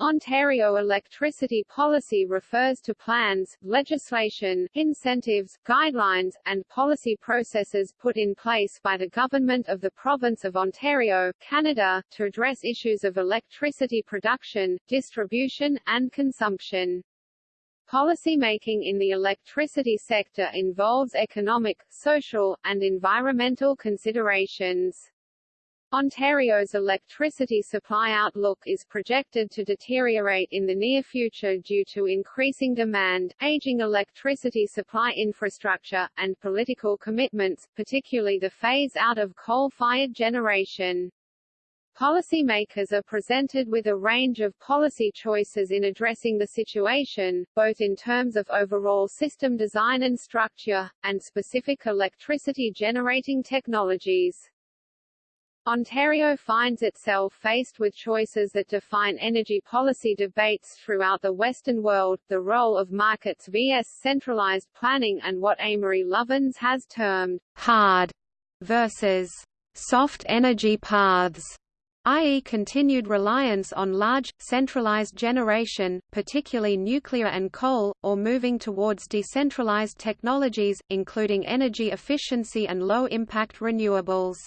Ontario electricity policy refers to plans, legislation, incentives, guidelines, and policy processes put in place by the government of the province of Ontario, Canada, to address issues of electricity production, distribution, and consumption. Policymaking in the electricity sector involves economic, social, and environmental considerations. Ontario's electricity supply outlook is projected to deteriorate in the near future due to increasing demand, aging electricity supply infrastructure, and political commitments, particularly the phase-out of coal-fired generation. Policymakers are presented with a range of policy choices in addressing the situation, both in terms of overall system design and structure, and specific electricity generating technologies. Ontario finds itself faced with choices that define energy policy debates throughout the Western world, the role of markets vs centralized planning and what Amory Lovins has termed hard versus soft energy paths i.e. continued reliance on large, centralized generation, particularly nuclear and coal, or moving towards decentralized technologies, including energy efficiency and low-impact renewables.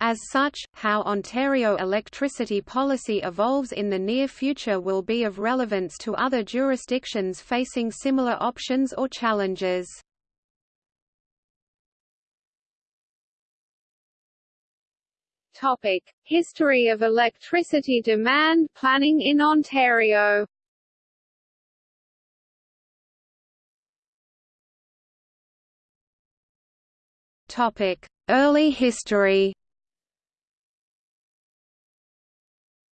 As such, how Ontario electricity policy evolves in the near future will be of relevance to other jurisdictions facing similar options or challenges. Topic: History of electricity demand planning in Ontario. Topic: Early history.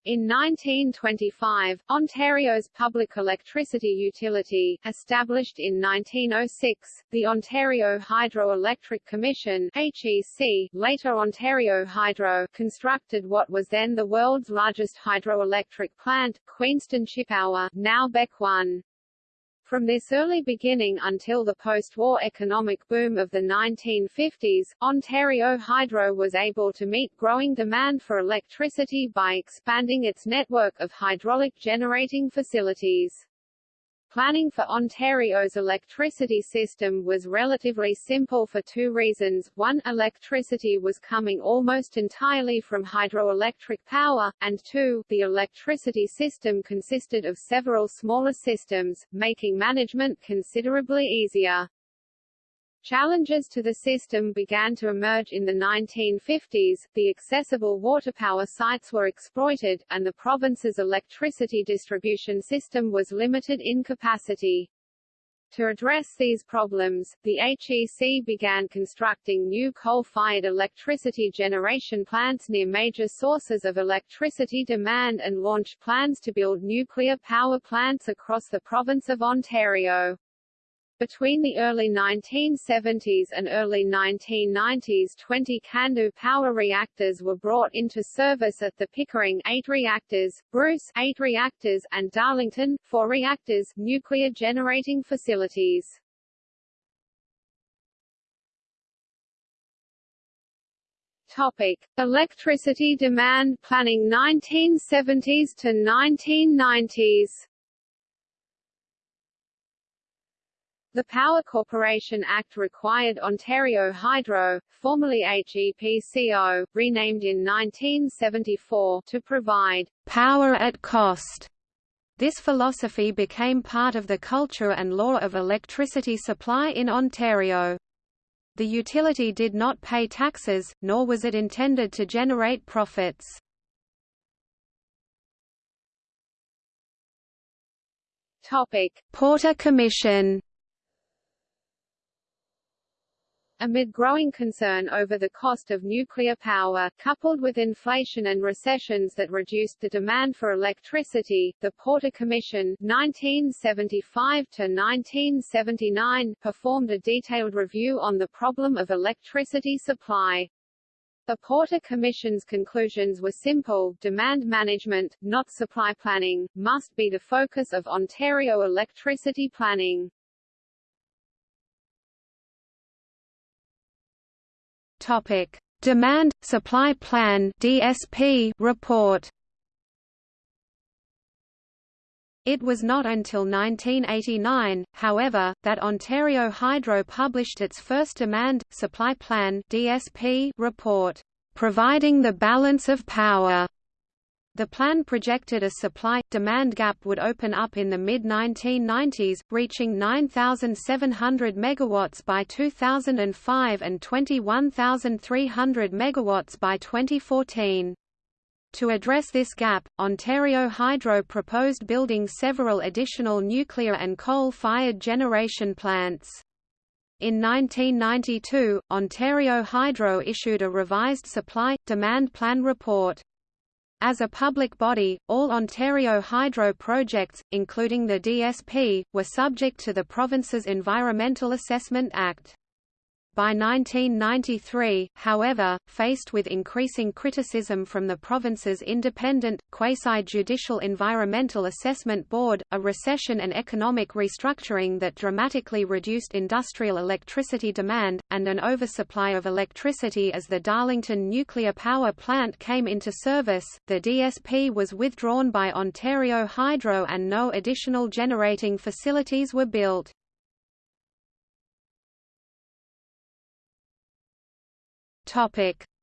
In 1925, Ontario's public electricity utility, established in 1906, the Ontario Hydroelectric Commission HEC, later Ontario Hydro, constructed what was then the world's largest hydroelectric plant, Queenston Chippawa, now Beck 1. From this early beginning until the post-war economic boom of the 1950s, Ontario Hydro was able to meet growing demand for electricity by expanding its network of hydraulic generating facilities. Planning for Ontario's electricity system was relatively simple for two reasons. One, electricity was coming almost entirely from hydroelectric power, and two, the electricity system consisted of several smaller systems, making management considerably easier. Challenges to the system began to emerge in the 1950s, the accessible water power sites were exploited, and the province's electricity distribution system was limited in capacity. To address these problems, the HEC began constructing new coal-fired electricity generation plants near major sources of electricity demand and launched plans to build nuclear power plants across the province of Ontario. Between the early 1970s and early 1990s 20 CANDU power reactors were brought into service at the Pickering 8 reactors, Bruce 8 reactors, and Darlington 4 reactors nuclear generating facilities. Topic: Electricity demand planning 1970s to 1990s. The Power Corporation Act required Ontario Hydro, formerly HEPCO, renamed in 1974, to provide power at cost. This philosophy became part of the culture and law of electricity supply in Ontario. The utility did not pay taxes, nor was it intended to generate profits. Topic: Porter Commission Amid growing concern over the cost of nuclear power, coupled with inflation and recessions that reduced the demand for electricity, the Porter Commission 1975 performed a detailed review on the problem of electricity supply. The Porter Commission's conclusions were simple, demand management, not supply planning, must be the focus of Ontario electricity planning. Topic: Demand Supply Plan (DSP) report. It was not until 1989, however, that Ontario Hydro published its first Demand, Supply Plan DSP report, "...providing the balance of power." The plan projected a supply-demand gap would open up in the mid-1990s, reaching 9,700 megawatts by 2005 and 21,300 megawatts by 2014. To address this gap, Ontario Hydro proposed building several additional nuclear and coal-fired generation plants. In 1992, Ontario Hydro issued a revised supply-demand plan report. As a public body, all Ontario Hydro projects, including the DSP, were subject to the province's Environmental Assessment Act. By 1993, however, faced with increasing criticism from the province's independent, quasi-judicial Environmental Assessment Board, a recession and economic restructuring that dramatically reduced industrial electricity demand, and an oversupply of electricity as the Darlington nuclear power plant came into service, the DSP was withdrawn by Ontario Hydro and no additional generating facilities were built.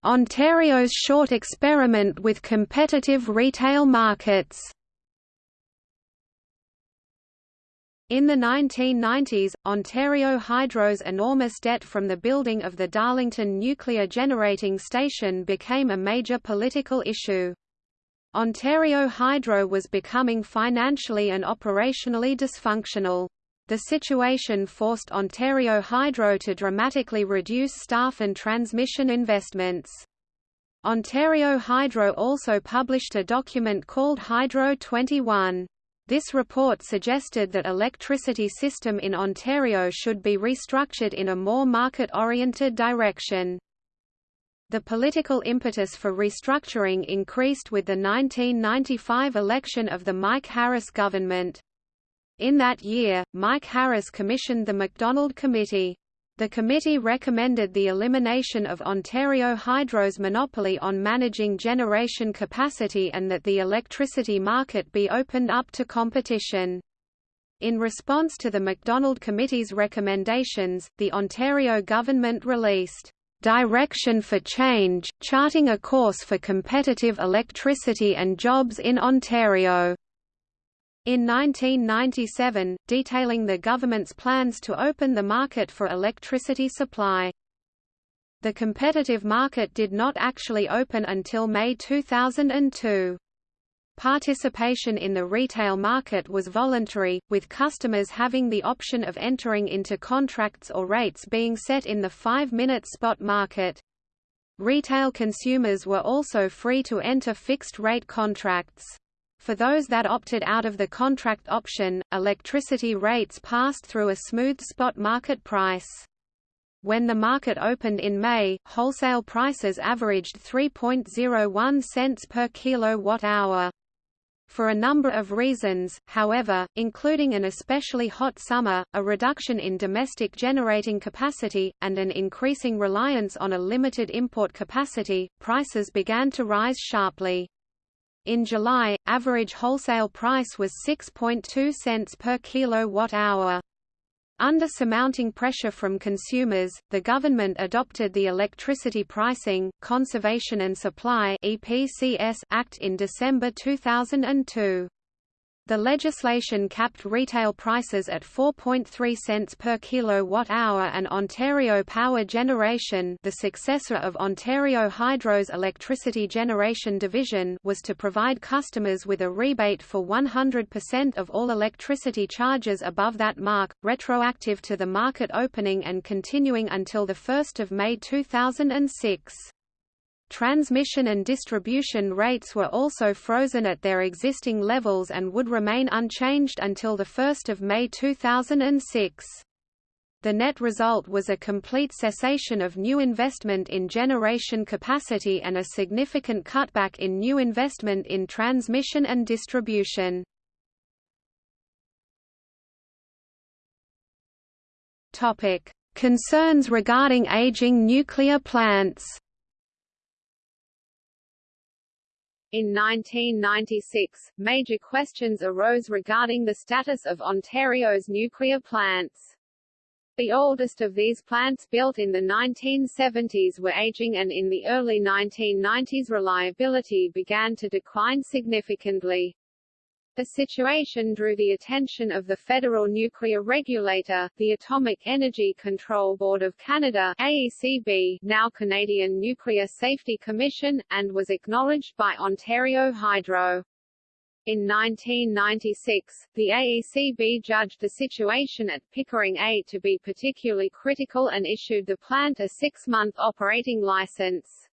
Ontario's short experiment with competitive retail markets. In the 1990s, Ontario Hydro's enormous debt from the building of the Darlington nuclear generating station became a major political issue. Ontario Hydro was becoming financially and operationally dysfunctional. The situation forced Ontario Hydro to dramatically reduce staff and transmission investments. Ontario Hydro also published a document called Hydro 21. This report suggested that electricity system in Ontario should be restructured in a more market-oriented direction. The political impetus for restructuring increased with the 1995 election of the Mike Harris government. In that year, Mike Harris commissioned the MacDonald Committee. The committee recommended the elimination of Ontario Hydro's monopoly on managing generation capacity and that the electricity market be opened up to competition. In response to the MacDonald Committee's recommendations, the Ontario government released Direction for Change, charting a course for competitive electricity and jobs in Ontario. In 1997, detailing the government's plans to open the market for electricity supply. The competitive market did not actually open until May 2002. Participation in the retail market was voluntary, with customers having the option of entering into contracts or rates being set in the five-minute spot market. Retail consumers were also free to enter fixed-rate contracts. For those that opted out of the contract option, electricity rates passed through a smooth spot market price. When the market opened in May, wholesale prices averaged 3.01 cents per kilowatt-hour. For a number of reasons, however, including an especially hot summer, a reduction in domestic generating capacity, and an increasing reliance on a limited import capacity, prices began to rise sharply. In July, average wholesale price was 6.2 cents per kilowatt-hour. Under surmounting pressure from consumers, the government adopted the Electricity Pricing, Conservation and Supply Act in December 2002. The legislation capped retail prices at 4.3 cents per kilowatt-hour and Ontario Power Generation the successor of Ontario Hydro's electricity generation division was to provide customers with a rebate for 100% of all electricity charges above that mark, retroactive to the market opening and continuing until 1 May 2006. Transmission and distribution rates were also frozen at their existing levels and would remain unchanged until 1 May 2006. The net result was a complete cessation of new investment in generation capacity and a significant cutback in new investment in transmission and distribution. Concerns regarding aging nuclear plants In 1996, major questions arose regarding the status of Ontario's nuclear plants. The oldest of these plants built in the 1970s were aging and in the early 1990s reliability began to decline significantly. The situation drew the attention of the federal nuclear regulator, the Atomic Energy Control Board of Canada AECB, now Canadian Nuclear Safety Commission, and was acknowledged by Ontario Hydro. In 1996, the AECB judged the situation at Pickering A to be particularly critical and issued the plant a six-month operating license.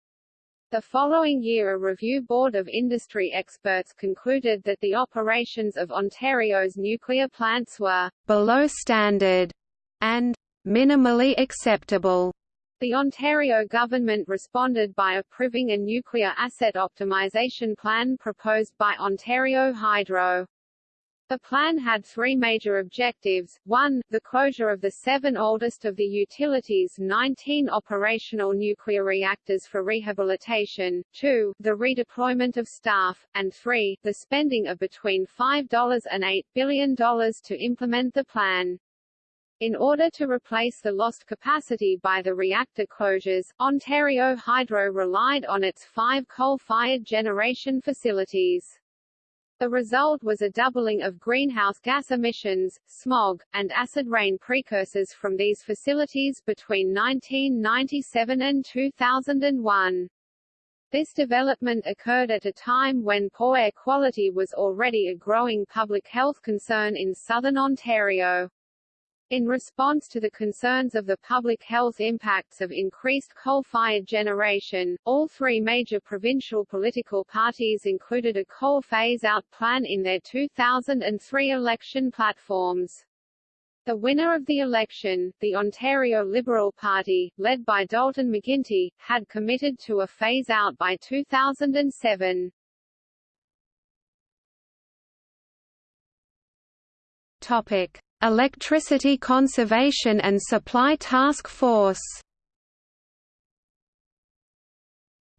The following year a review board of industry experts concluded that the operations of Ontario's nuclear plants were below standard and minimally acceptable. The Ontario government responded by approving a nuclear asset optimization plan proposed by Ontario Hydro. The plan had three major objectives. 1. The closure of the seven oldest of the utility's 19 operational nuclear reactors for rehabilitation. 2. The redeployment of staff. And 3. The spending of between $5 and $8 billion to implement the plan. In order to replace the lost capacity by the reactor closures, Ontario Hydro relied on its five coal-fired generation facilities. The result was a doubling of greenhouse gas emissions, smog, and acid rain precursors from these facilities between 1997 and 2001. This development occurred at a time when poor air quality was already a growing public health concern in southern Ontario. In response to the concerns of the public health impacts of increased coal-fired generation, all three major provincial political parties included a coal phase-out plan in their 2003 election platforms. The winner of the election, the Ontario Liberal Party, led by Dalton McGuinty, had committed to a phase-out by 2007. Topic. Electricity Conservation and Supply Task Force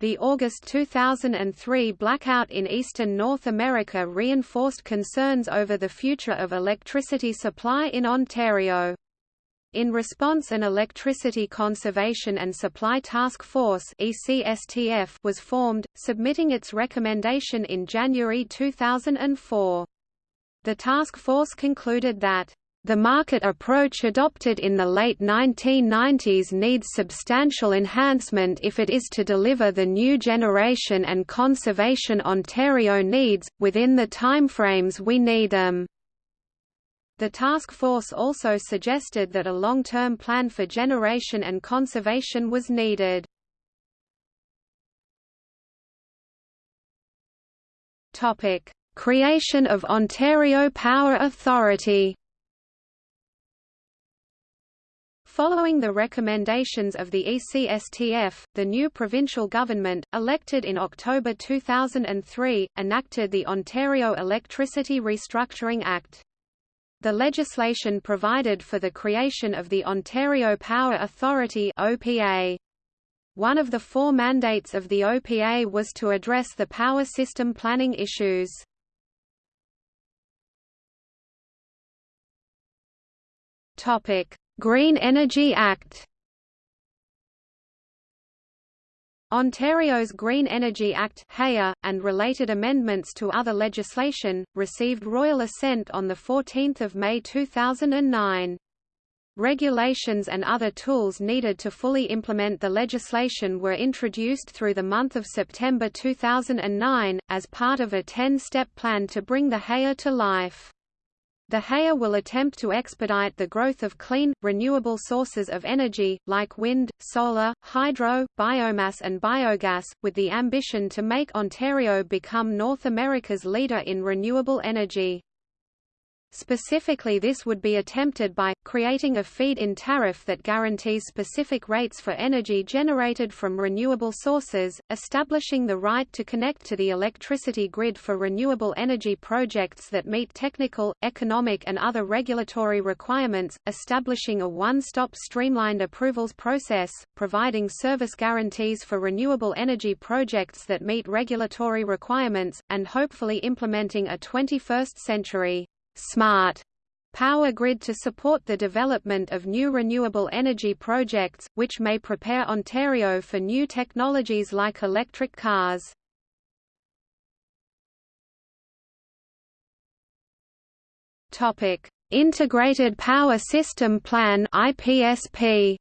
The August 2003 blackout in eastern North America reinforced concerns over the future of electricity supply in Ontario. In response an Electricity Conservation and Supply Task Force was formed, submitting its recommendation in January 2004. The task force concluded that the market approach adopted in the late 1990s needs substantial enhancement if it is to deliver the new generation and conservation Ontario needs, within the timeframes we need them. The task force also suggested that a long-term plan for generation and conservation was needed. Creation of Ontario Power Authority Following the recommendations of the ECSTF, the new provincial government, elected in October 2003, enacted the Ontario Electricity Restructuring Act. The legislation provided for the creation of the Ontario Power Authority OPA. One of the four mandates of the OPA was to address the power system planning issues. Topic: Green Energy Act Ontario's Green Energy Act and related amendments to other legislation, received royal assent on 14 May 2009. Regulations and other tools needed to fully implement the legislation were introduced through the month of September 2009, as part of a 10-step plan to bring the GEA to life. The GEA will attempt to expedite the growth of clean, renewable sources of energy, like wind, solar, hydro, biomass and biogas, with the ambition to make Ontario become North America's leader in renewable energy. Specifically this would be attempted by, creating a feed-in tariff that guarantees specific rates for energy generated from renewable sources, establishing the right to connect to the electricity grid for renewable energy projects that meet technical, economic and other regulatory requirements, establishing a one-stop streamlined approvals process, providing service guarantees for renewable energy projects that meet regulatory requirements, and hopefully implementing a 21st century smart power grid to support the development of new renewable energy projects, which may prepare Ontario for new technologies like electric cars. Integrated Power System Plan IPSP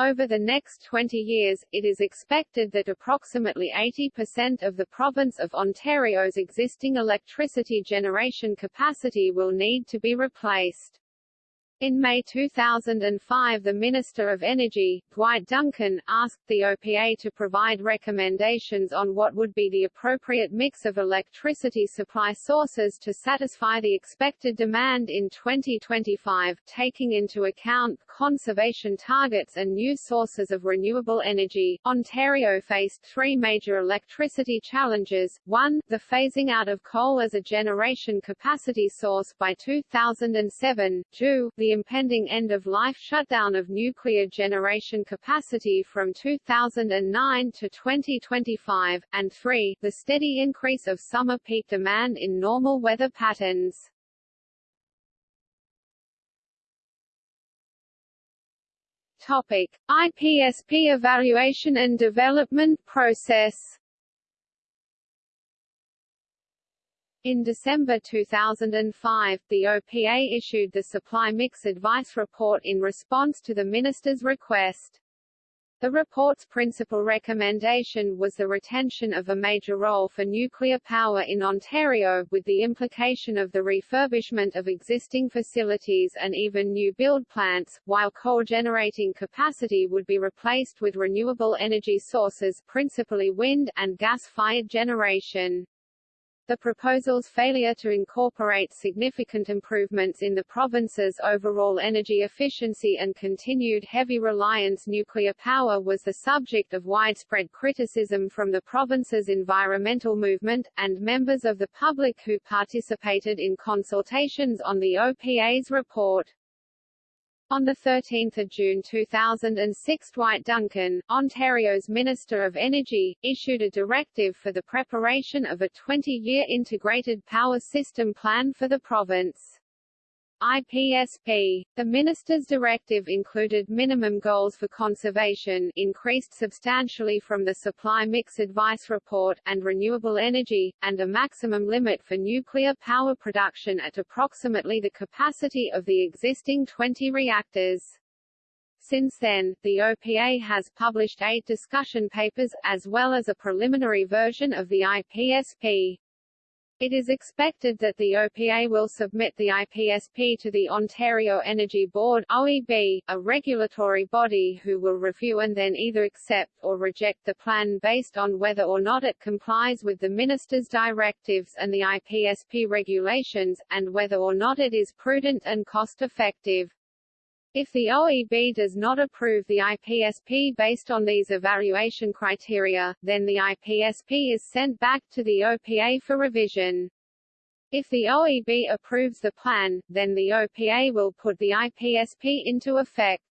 Over the next 20 years, it is expected that approximately 80% of the province of Ontario's existing electricity generation capacity will need to be replaced. In May 2005 the Minister of Energy, Dwight Duncan, asked the OPA to provide recommendations on what would be the appropriate mix of electricity supply sources to satisfy the expected demand in 2025, taking into account conservation targets and new sources of renewable energy. Ontario faced three major electricity challenges, 1, the phasing out of coal as a generation capacity source by 2007, 2, the impending end-of-life shutdown of nuclear generation capacity from 2009 to 2025, and 3. The steady increase of summer peak demand in normal weather patterns. Topic: IPSP evaluation and development process. In December 2005, the OPA issued the Supply Mix Advice Report in response to the Minister's request. The report's principal recommendation was the retention of a major role for nuclear power in Ontario, with the implication of the refurbishment of existing facilities and even new build plants, while coal-generating capacity would be replaced with renewable energy sources principally wind, and gas-fired generation. The proposal's failure to incorporate significant improvements in the province's overall energy efficiency and continued heavy reliance nuclear power was the subject of widespread criticism from the province's environmental movement, and members of the public who participated in consultations on the OPA's report. On 13 June 2006 Dwight Duncan, Ontario's Minister of Energy, issued a directive for the preparation of a 20-year integrated power system plan for the province. IPSP. The minister's directive included minimum goals for conservation increased substantially from the Supply Mix Advice Report and renewable energy, and a maximum limit for nuclear power production at approximately the capacity of the existing 20 reactors. Since then, the OPA has published eight discussion papers, as well as a preliminary version of the IPSP. It is expected that the OPA will submit the IPSP to the Ontario Energy Board OEB, a regulatory body who will review and then either accept or reject the plan based on whether or not it complies with the Minister's directives and the IPSP regulations, and whether or not it is prudent and cost-effective. If the OEB does not approve the IPSP based on these evaluation criteria, then the IPSP is sent back to the OPA for revision. If the OEB approves the plan, then the OPA will put the IPSP into effect.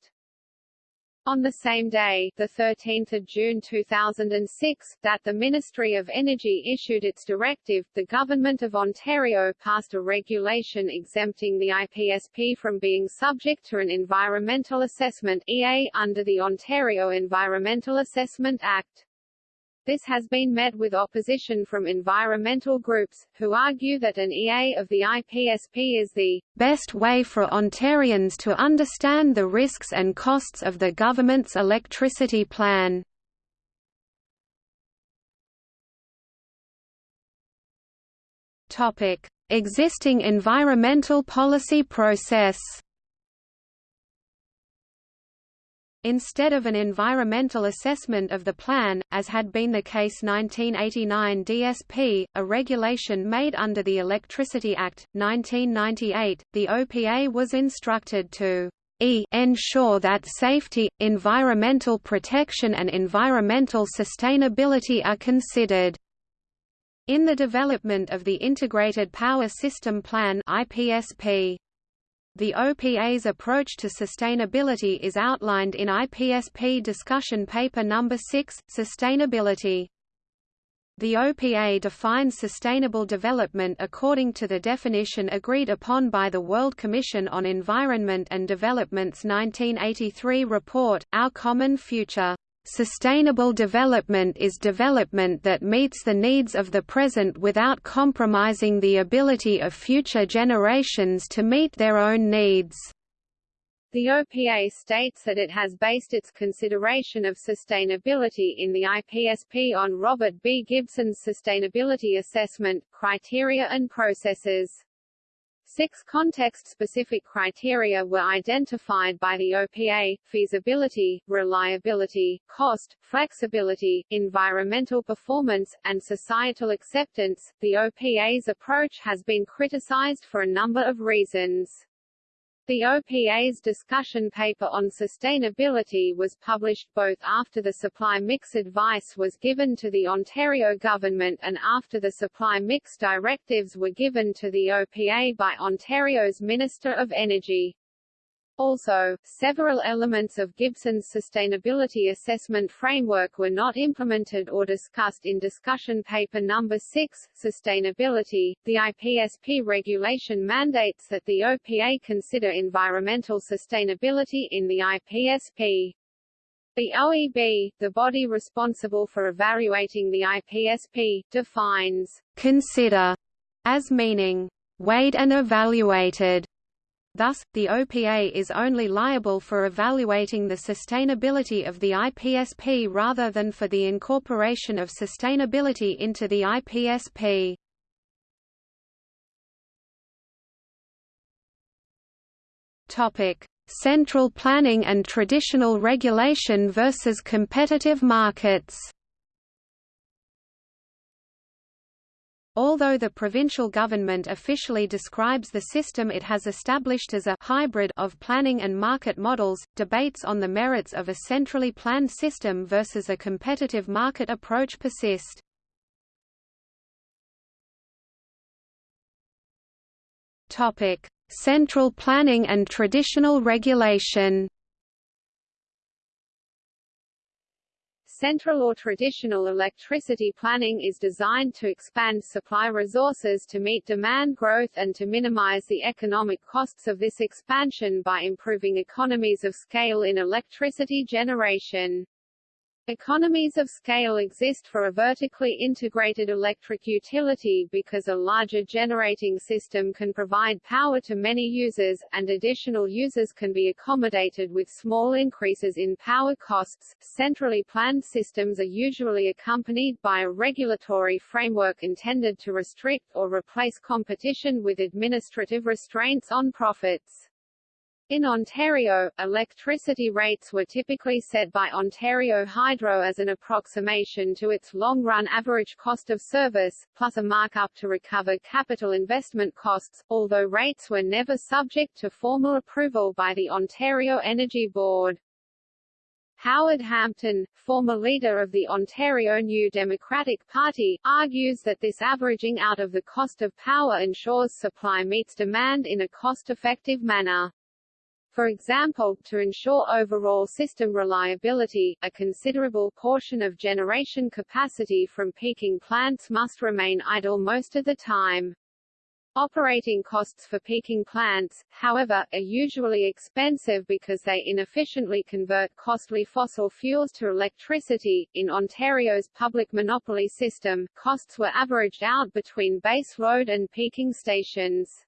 On the same day, 13 June 2006, that the Ministry of Energy issued its directive, the Government of Ontario passed a regulation exempting the IPSP from being subject to an Environmental Assessment EA under the Ontario Environmental Assessment Act. This has been met with opposition from environmental groups, who argue that an EA of the IPSP is the best way for Ontarians to understand the risks and costs of the government's electricity plan. Topic: Existing environmental policy process. Instead of an environmental assessment of the plan, as had been the case 1989 DSP, a regulation made under the Electricity Act, 1998, the OPA was instructed to e ensure that safety, environmental protection and environmental sustainability are considered. In the development of the Integrated Power System Plan IPSP, the OPA's approach to sustainability is outlined in IPSP discussion paper number 6, Sustainability. The OPA defines sustainable development according to the definition agreed upon by the World Commission on Environment and Development's 1983 report, Our Common Future. Sustainable development is development that meets the needs of the present without compromising the ability of future generations to meet their own needs. The OPA states that it has based its consideration of sustainability in the IPSP on Robert B. Gibson's sustainability assessment, criteria and processes. Six context-specific criteria were identified by the OPA, feasibility, reliability, cost, flexibility, environmental performance, and societal acceptance. The OPA's approach has been criticized for a number of reasons. The OPA's discussion paper on sustainability was published both after the supply mix advice was given to the Ontario government and after the supply mix directives were given to the OPA by Ontario's Minister of Energy. Also, several elements of Gibson's sustainability assessment framework were not implemented or discussed in discussion paper number 6, Sustainability. The IPSP regulation mandates that the OPA consider environmental sustainability in the IPSP. The OEB, the body responsible for evaluating the IPSP, defines consider as meaning weighed and evaluated Thus, the OPA is only liable for evaluating the sustainability of the IPSP rather than for the incorporation of sustainability into the IPSP. Topic: Central planning and traditional regulation versus competitive markets. Although the provincial government officially describes the system it has established as a hybrid of planning and market models, debates on the merits of a centrally planned system versus a competitive market approach persist. Topic: Central planning and traditional regulation. Central or traditional electricity planning is designed to expand supply resources to meet demand growth and to minimize the economic costs of this expansion by improving economies of scale in electricity generation. Economies of scale exist for a vertically integrated electric utility because a larger generating system can provide power to many users, and additional users can be accommodated with small increases in power costs. Centrally planned systems are usually accompanied by a regulatory framework intended to restrict or replace competition with administrative restraints on profits. In Ontario, electricity rates were typically set by Ontario Hydro as an approximation to its long-run average cost of service, plus a markup to recover capital investment costs, although rates were never subject to formal approval by the Ontario Energy Board. Howard Hampton, former leader of the Ontario New Democratic Party, argues that this averaging out of the cost of power ensures supply meets demand in a cost-effective manner. For example, to ensure overall system reliability, a considerable portion of generation capacity from peaking plants must remain idle most of the time. Operating costs for peaking plants, however, are usually expensive because they inefficiently convert costly fossil fuels to electricity. In Ontario's public monopoly system, costs were averaged out between base load and peaking stations.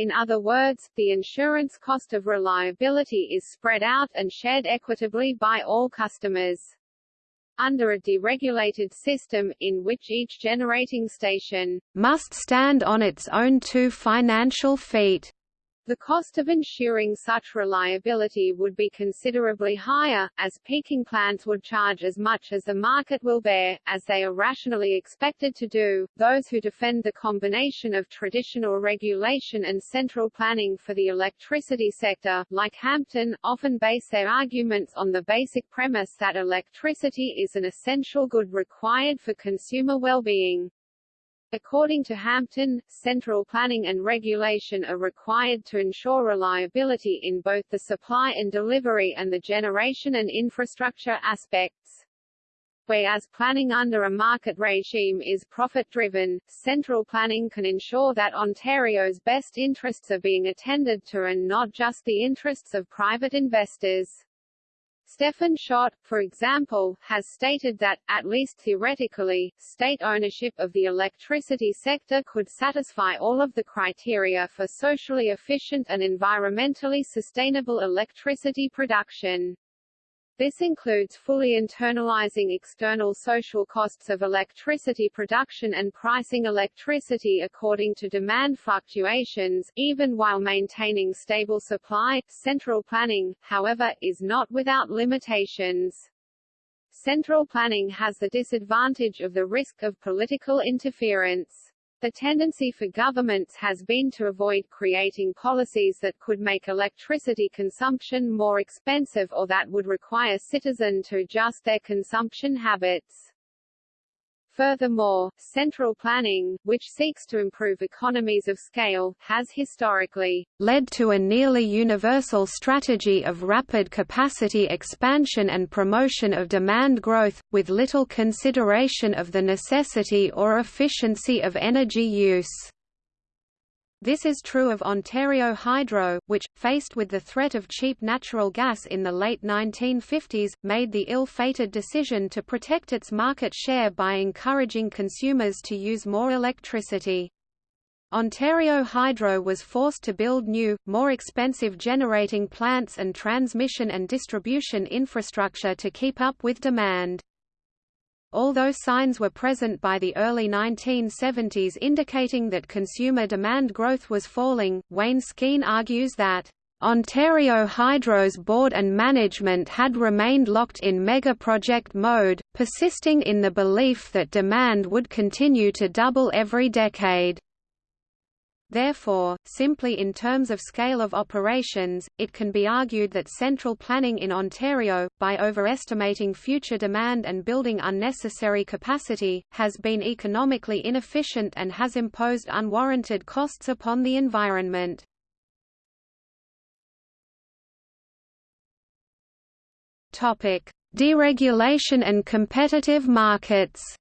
In other words, the insurance cost of reliability is spread out and shared equitably by all customers. Under a deregulated system, in which each generating station must stand on its own two financial feet, The cost of ensuring such reliability would be considerably higher, as peaking plants would charge as much as the market will bear, as they are rationally expected to do. Those who defend the combination of traditional regulation and central planning for the electricity sector, like Hampton, often base their arguments on the basic premise that electricity is an essential good required for consumer well-being. According to Hampton, central planning and regulation are required to ensure reliability in both the supply and delivery and the generation and infrastructure aspects. Whereas planning under a market regime is profit-driven, central planning can ensure that Ontario's best interests are being attended to and not just the interests of private investors. Stefan Schott, for example, has stated that, at least theoretically, state ownership of the electricity sector could satisfy all of the criteria for socially efficient and environmentally sustainable electricity production. This includes fully internalizing external social costs of electricity production and pricing electricity according to demand fluctuations, even while maintaining stable supply. Central planning, however, is not without limitations. Central planning has the disadvantage of the risk of political interference. The tendency for governments has been to avoid creating policies that could make electricity consumption more expensive or that would require citizens to adjust their consumption habits. Furthermore, central planning, which seeks to improve economies of scale, has historically led to a nearly universal strategy of rapid capacity expansion and promotion of demand growth, with little consideration of the necessity or efficiency of energy use. This is true of Ontario Hydro, which, faced with the threat of cheap natural gas in the late 1950s, made the ill-fated decision to protect its market share by encouraging consumers to use more electricity. Ontario Hydro was forced to build new, more expensive generating plants and transmission and distribution infrastructure to keep up with demand. Although signs were present by the early 1970s indicating that consumer demand growth was falling, Wayne Skene argues that Ontario Hydro's board and management had remained locked in mega-project mode, persisting in the belief that demand would continue to double every decade. Therefore, simply in terms of scale of operations, it can be argued that central planning in Ontario, by overestimating future demand and building unnecessary capacity, has been economically inefficient and has imposed unwarranted costs upon the environment. Deregulation and competitive markets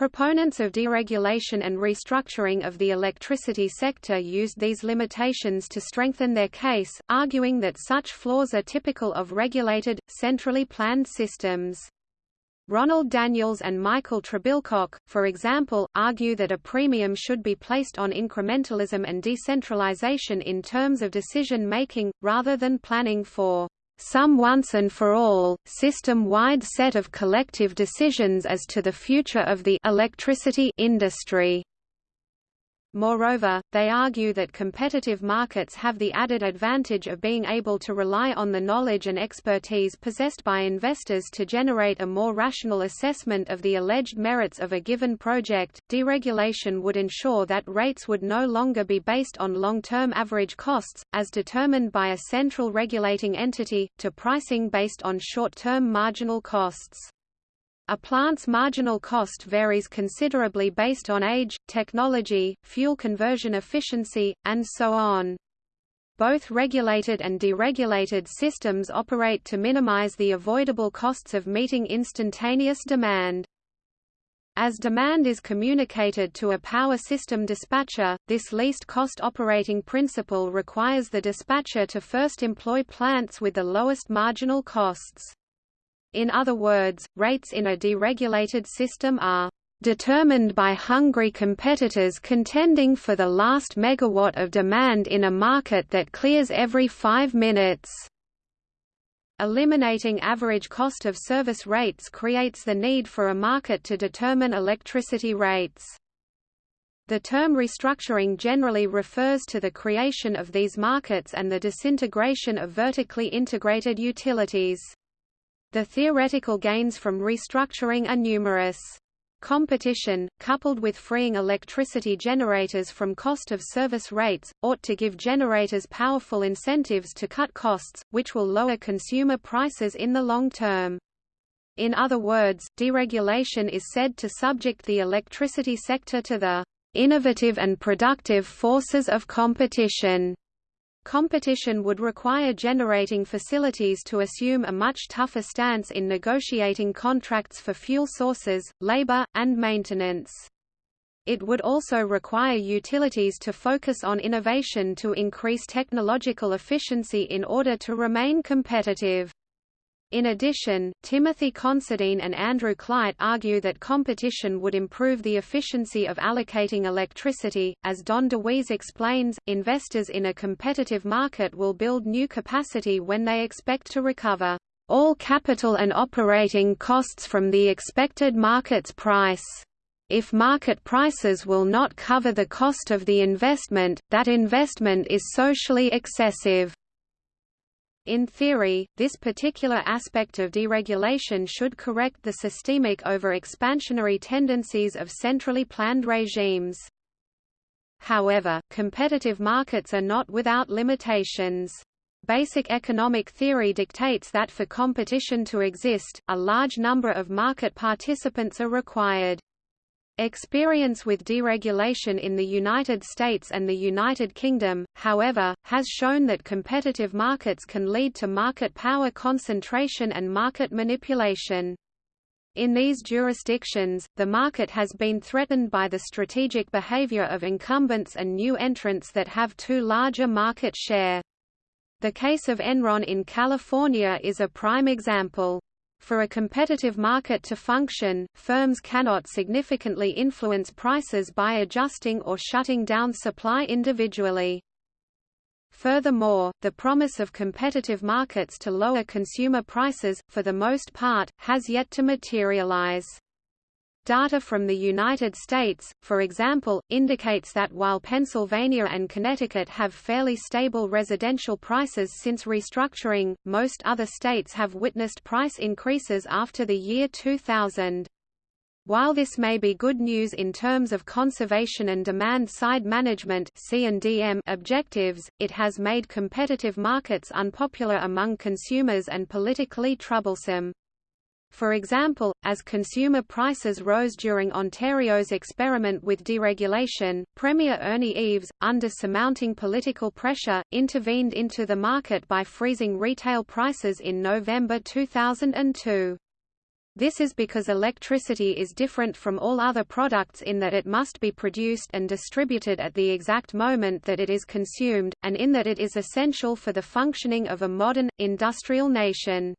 Proponents of deregulation and restructuring of the electricity sector used these limitations to strengthen their case, arguing that such flaws are typical of regulated, centrally planned systems. Ronald Daniels and Michael Trebilcock, for example, argue that a premium should be placed on incrementalism and decentralization in terms of decision-making, rather than planning for some once and for all, system-wide set of collective decisions as to the future of the electricity industry. Moreover, they argue that competitive markets have the added advantage of being able to rely on the knowledge and expertise possessed by investors to generate a more rational assessment of the alleged merits of a given project. Deregulation would ensure that rates would no longer be based on long-term average costs, as determined by a central regulating entity, to pricing based on short-term marginal costs. A plant's marginal cost varies considerably based on age, technology, fuel conversion efficiency, and so on. Both regulated and deregulated systems operate to minimize the avoidable costs of meeting instantaneous demand. As demand is communicated to a power system dispatcher, this least cost operating principle requires the dispatcher to first employ plants with the lowest marginal costs. In other words, rates in a deregulated system are determined by hungry competitors contending for the last megawatt of demand in a market that clears every five minutes. Eliminating average cost of service rates creates the need for a market to determine electricity rates. The term restructuring generally refers to the creation of these markets and the disintegration of vertically integrated utilities. The theoretical gains from restructuring are numerous. Competition, coupled with freeing electricity generators from cost of service rates, ought to give generators powerful incentives to cut costs, which will lower consumer prices in the long term. In other words, deregulation is said to subject the electricity sector to the innovative and productive forces of competition. Competition would require generating facilities to assume a much tougher stance in negotiating contracts for fuel sources, labor, and maintenance. It would also require utilities to focus on innovation to increase technological efficiency in order to remain competitive. In addition, Timothy Considine and Andrew Kleit argue that competition would improve the efficiency of allocating electricity. As Don Dewees explains, investors in a competitive market will build new capacity when they expect to recover all capital and operating costs from the expected market's price. If market prices will not cover the cost of the investment, that investment is socially excessive. In theory, this particular aspect of deregulation should correct the systemic over-expansionary tendencies of centrally planned regimes. However, competitive markets are not without limitations. Basic economic theory dictates that for competition to exist, a large number of market participants are required. Experience with deregulation in the United States and the United Kingdom, however, has shown that competitive markets can lead to market power concentration and market manipulation. In these jurisdictions, the market has been threatened by the strategic behavior of incumbents and new entrants that have too large a market share. The case of Enron in California is a prime example. For a competitive market to function, firms cannot significantly influence prices by adjusting or shutting down supply individually. Furthermore, the promise of competitive markets to lower consumer prices, for the most part, has yet to materialize. Data from the United States, for example, indicates that while Pennsylvania and Connecticut have fairly stable residential prices since restructuring, most other states have witnessed price increases after the year 2000. While this may be good news in terms of conservation and demand-side management objectives, it has made competitive markets unpopular among consumers and politically troublesome. For example, as consumer prices rose during Ontario's experiment with deregulation, Premier Ernie Eves, under surmounting political pressure, intervened into the market by freezing retail prices in November 2002. This is because electricity is different from all other products in that it must be produced and distributed at the exact moment that it is consumed, and in that it is essential for the functioning of a modern, industrial nation.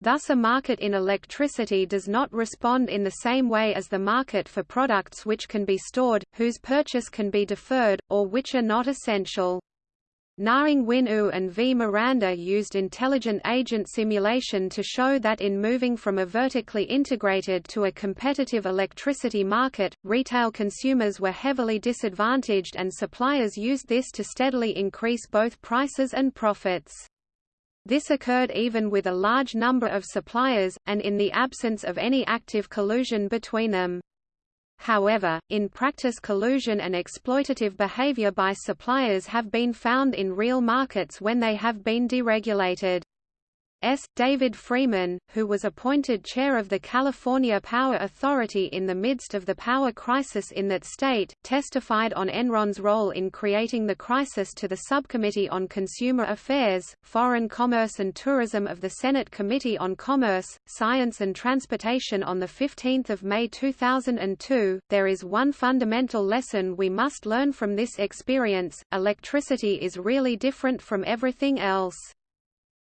Thus a market in electricity does not respond in the same way as the market for products which can be stored, whose purchase can be deferred, or which are not essential. Naing Win Oo and V. Miranda used intelligent agent simulation to show that in moving from a vertically integrated to a competitive electricity market, retail consumers were heavily disadvantaged and suppliers used this to steadily increase both prices and profits. This occurred even with a large number of suppliers, and in the absence of any active collusion between them. However, in practice collusion and exploitative behavior by suppliers have been found in real markets when they have been deregulated. S. David Freeman, who was appointed chair of the California Power Authority in the midst of the power crisis in that state, testified on Enron's role in creating the crisis to the Subcommittee on Consumer Affairs, Foreign Commerce and Tourism of the Senate Committee on Commerce, Science and Transportation on 15 May 2002. There is one fundamental lesson we must learn from this experience, electricity is really different from everything else.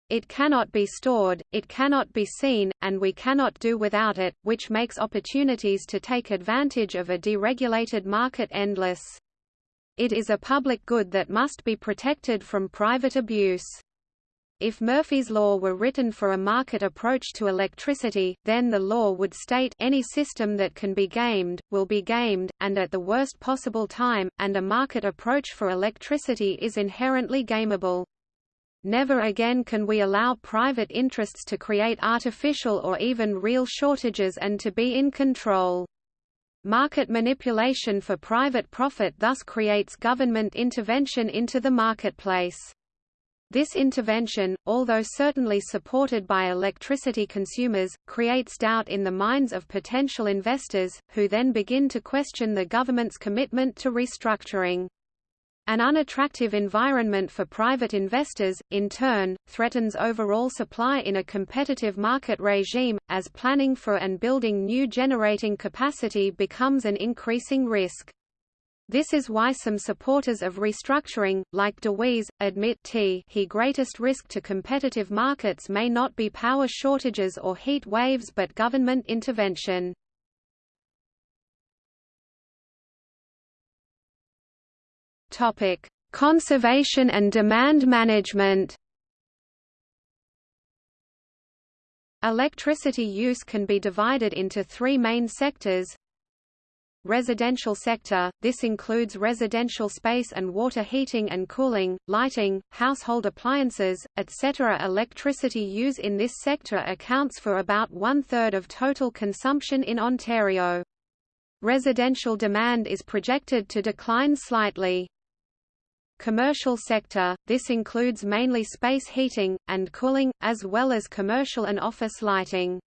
It cannot be stored, it cannot be seen, and we cannot do without it, which makes opportunities to take advantage of a deregulated market endless. It is a public good that must be protected from private abuse. If Murphy's law were written for a market approach to electricity, then the law would state any system that can be gamed, will be gamed, and at the worst possible time, and a market approach for electricity is inherently gameable. Never again can we allow private interests to create artificial or even real shortages and to be in control. Market manipulation for private profit thus creates government intervention into the marketplace. This intervention, although certainly supported by electricity consumers, creates doubt in the minds of potential investors, who then begin to question the government's commitment to restructuring. An unattractive environment for private investors, in turn, threatens overall supply in a competitive market regime, as planning for and building new generating capacity becomes an increasing risk. This is why some supporters of restructuring, like Dewees, admit t he greatest risk to competitive markets may not be power shortages or heat waves but government intervention. Topic: Conservation and demand management. Electricity use can be divided into three main sectors, Residential sector – This includes residential space and water heating and cooling, lighting, household appliances, etc. Electricity use in this sector accounts for about one-third of total consumption in Ontario. Residential demand is projected to decline slightly. Commercial sector – This includes mainly space heating, and cooling, as well as commercial and office lighting.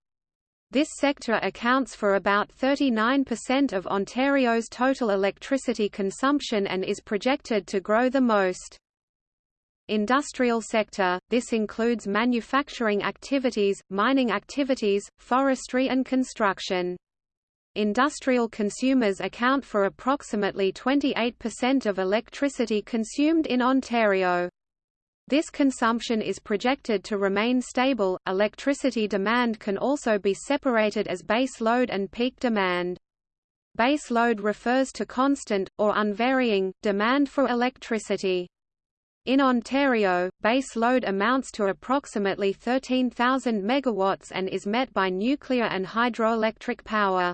This sector accounts for about 39% of Ontario's total electricity consumption and is projected to grow the most. Industrial sector – This includes manufacturing activities, mining activities, forestry and construction. Industrial consumers account for approximately 28% of electricity consumed in Ontario. This consumption is projected to remain stable. Electricity demand can also be separated as base load and peak demand. Base load refers to constant, or unvarying, demand for electricity. In Ontario, base load amounts to approximately 13,000 megawatts and is met by nuclear and hydroelectric power.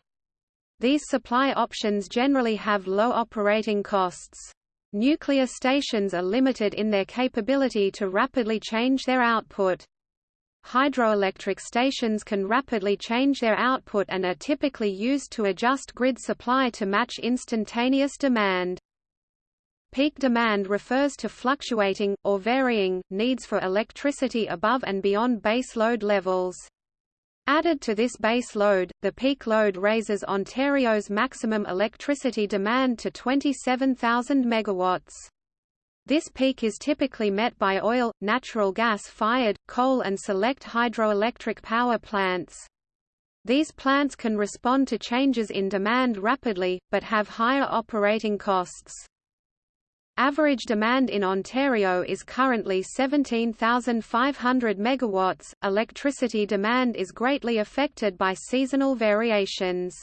These supply options generally have low operating costs. Nuclear stations are limited in their capability to rapidly change their output. Hydroelectric stations can rapidly change their output and are typically used to adjust grid supply to match instantaneous demand. Peak demand refers to fluctuating, or varying, needs for electricity above and beyond base load levels. Added to this base load, the peak load raises Ontario's maximum electricity demand to 27,000 megawatts. This peak is typically met by oil, natural gas-fired, coal and select hydroelectric power plants. These plants can respond to changes in demand rapidly, but have higher operating costs. Average demand in Ontario is currently 17,500 megawatts. Electricity demand is greatly affected by seasonal variations.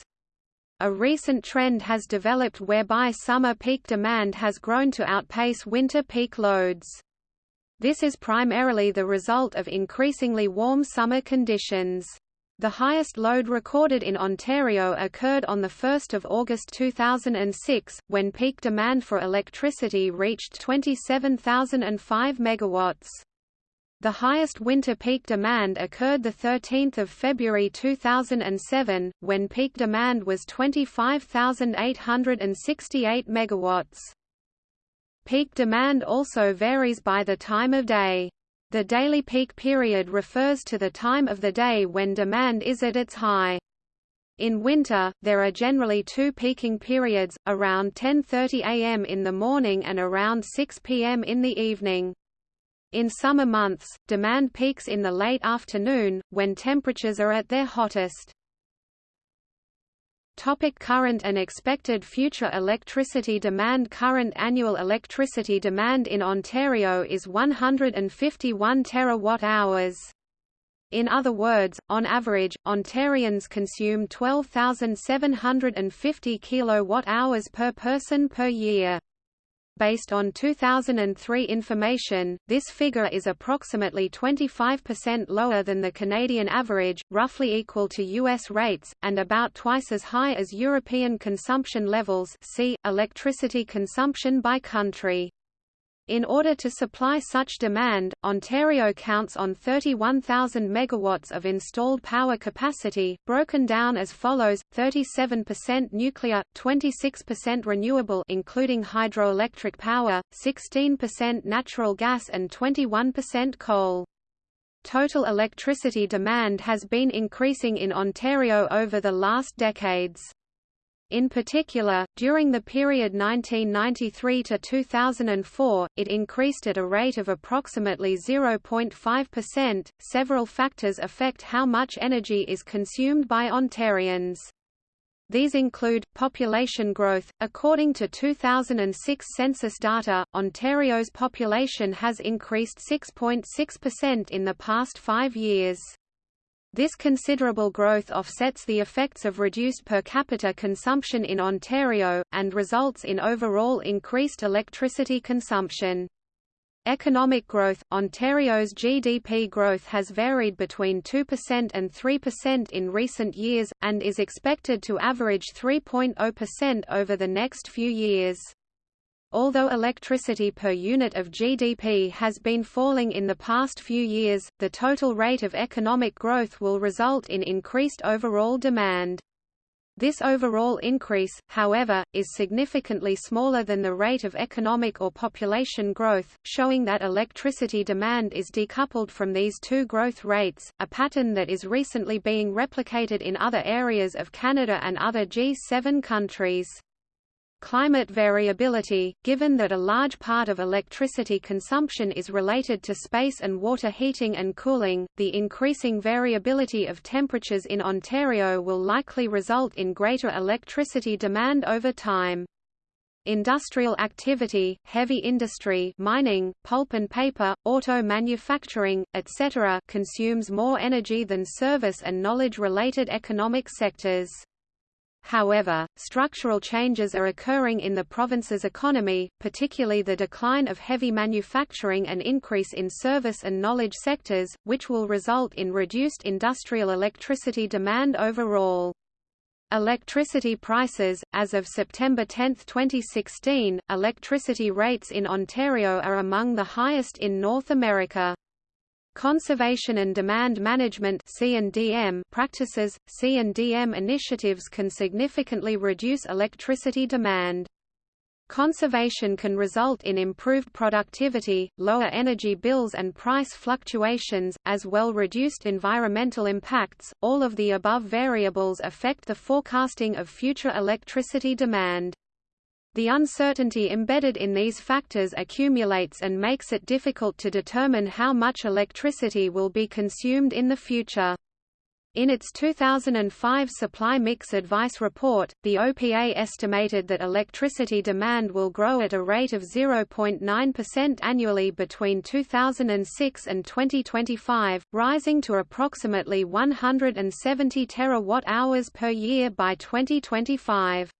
A recent trend has developed whereby summer peak demand has grown to outpace winter peak loads. This is primarily the result of increasingly warm summer conditions. The highest load recorded in Ontario occurred on 1 August 2006, when peak demand for electricity reached 27,005 megawatts. The highest winter peak demand occurred 13 February 2007, when peak demand was 25,868 megawatts. Peak demand also varies by the time of day. The daily peak period refers to the time of the day when demand is at its high. In winter, there are generally two peaking periods, around 10.30 am in the morning and around 6 pm in the evening. In summer months, demand peaks in the late afternoon, when temperatures are at their hottest. Topic current and expected future electricity demand Current annual electricity demand in Ontario is 151 terawatt-hours. In other words, on average, Ontarians consume 12,750 kilowatt-hours per person per year. Based on 2003 information, this figure is approximately 25% lower than the Canadian average, roughly equal to U.S. rates, and about twice as high as European consumption levels see, electricity consumption by country. In order to supply such demand, Ontario counts on 31,000 megawatts of installed power capacity, broken down as follows: 37% nuclear, 26% renewable including hydroelectric power, 16% natural gas and 21% coal. Total electricity demand has been increasing in Ontario over the last decades. In particular, during the period 1993 to 2004, it increased at a rate of approximately 0.5%. Several factors affect how much energy is consumed by Ontarians. These include, population growth. According to 2006 census data, Ontario's population has increased 6.6% in the past five years. This considerable growth offsets the effects of reduced per capita consumption in Ontario, and results in overall increased electricity consumption. Economic growth – Ontario's GDP growth has varied between 2% and 3% in recent years, and is expected to average 3.0% over the next few years. Although electricity per unit of GDP has been falling in the past few years, the total rate of economic growth will result in increased overall demand. This overall increase, however, is significantly smaller than the rate of economic or population growth, showing that electricity demand is decoupled from these two growth rates, a pattern that is recently being replicated in other areas of Canada and other G7 countries. Climate variability, given that a large part of electricity consumption is related to space and water heating and cooling, the increasing variability of temperatures in Ontario will likely result in greater electricity demand over time. Industrial activity, heavy industry mining, pulp and paper, auto manufacturing, etc. consumes more energy than service and knowledge-related economic sectors. However, structural changes are occurring in the province's economy, particularly the decline of heavy manufacturing and increase in service and knowledge sectors, which will result in reduced industrial electricity demand overall. Electricity prices As of September 10, 2016, electricity rates in Ontario are among the highest in North America. Conservation and demand management practices, C&DM initiatives can significantly reduce electricity demand. Conservation can result in improved productivity, lower energy bills and price fluctuations, as well reduced environmental impacts. All of the above variables affect the forecasting of future electricity demand. The uncertainty embedded in these factors accumulates and makes it difficult to determine how much electricity will be consumed in the future. In its 2005 Supply Mix Advice Report, the OPA estimated that electricity demand will grow at a rate of 0.9% annually between 2006 and 2025, rising to approximately 170 terawatt-hours per year by 2025.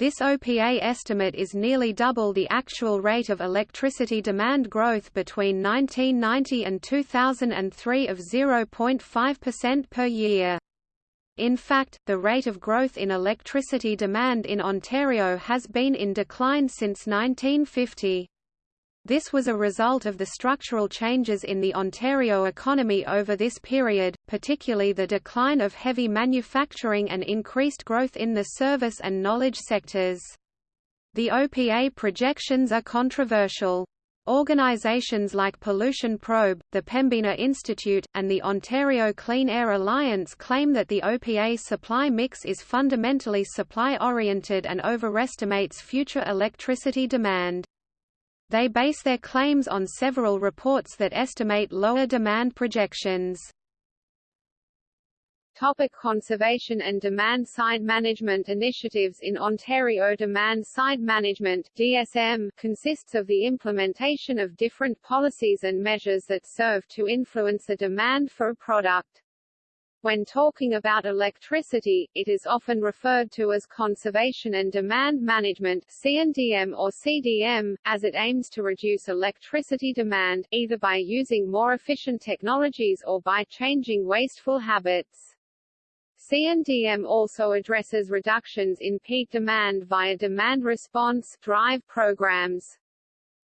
This OPA estimate is nearly double the actual rate of electricity demand growth between 1990 and 2003 of 0.5% per year. In fact, the rate of growth in electricity demand in Ontario has been in decline since 1950. This was a result of the structural changes in the Ontario economy over this period, particularly the decline of heavy manufacturing and increased growth in the service and knowledge sectors. The OPA projections are controversial. Organizations like Pollution Probe, the Pembina Institute, and the Ontario Clean Air Alliance claim that the OPA supply mix is fundamentally supply-oriented and overestimates future electricity demand. They base their claims on several reports that estimate lower demand projections. Topic conservation and demand-side management initiatives In Ontario demand-side management DSM consists of the implementation of different policies and measures that serve to influence the demand for a product. When talking about electricity, it is often referred to as conservation and demand management (CNDM or CDM), as it aims to reduce electricity demand, either by using more efficient technologies or by changing wasteful habits. CNDM also addresses reductions in peak demand via demand response drive programs.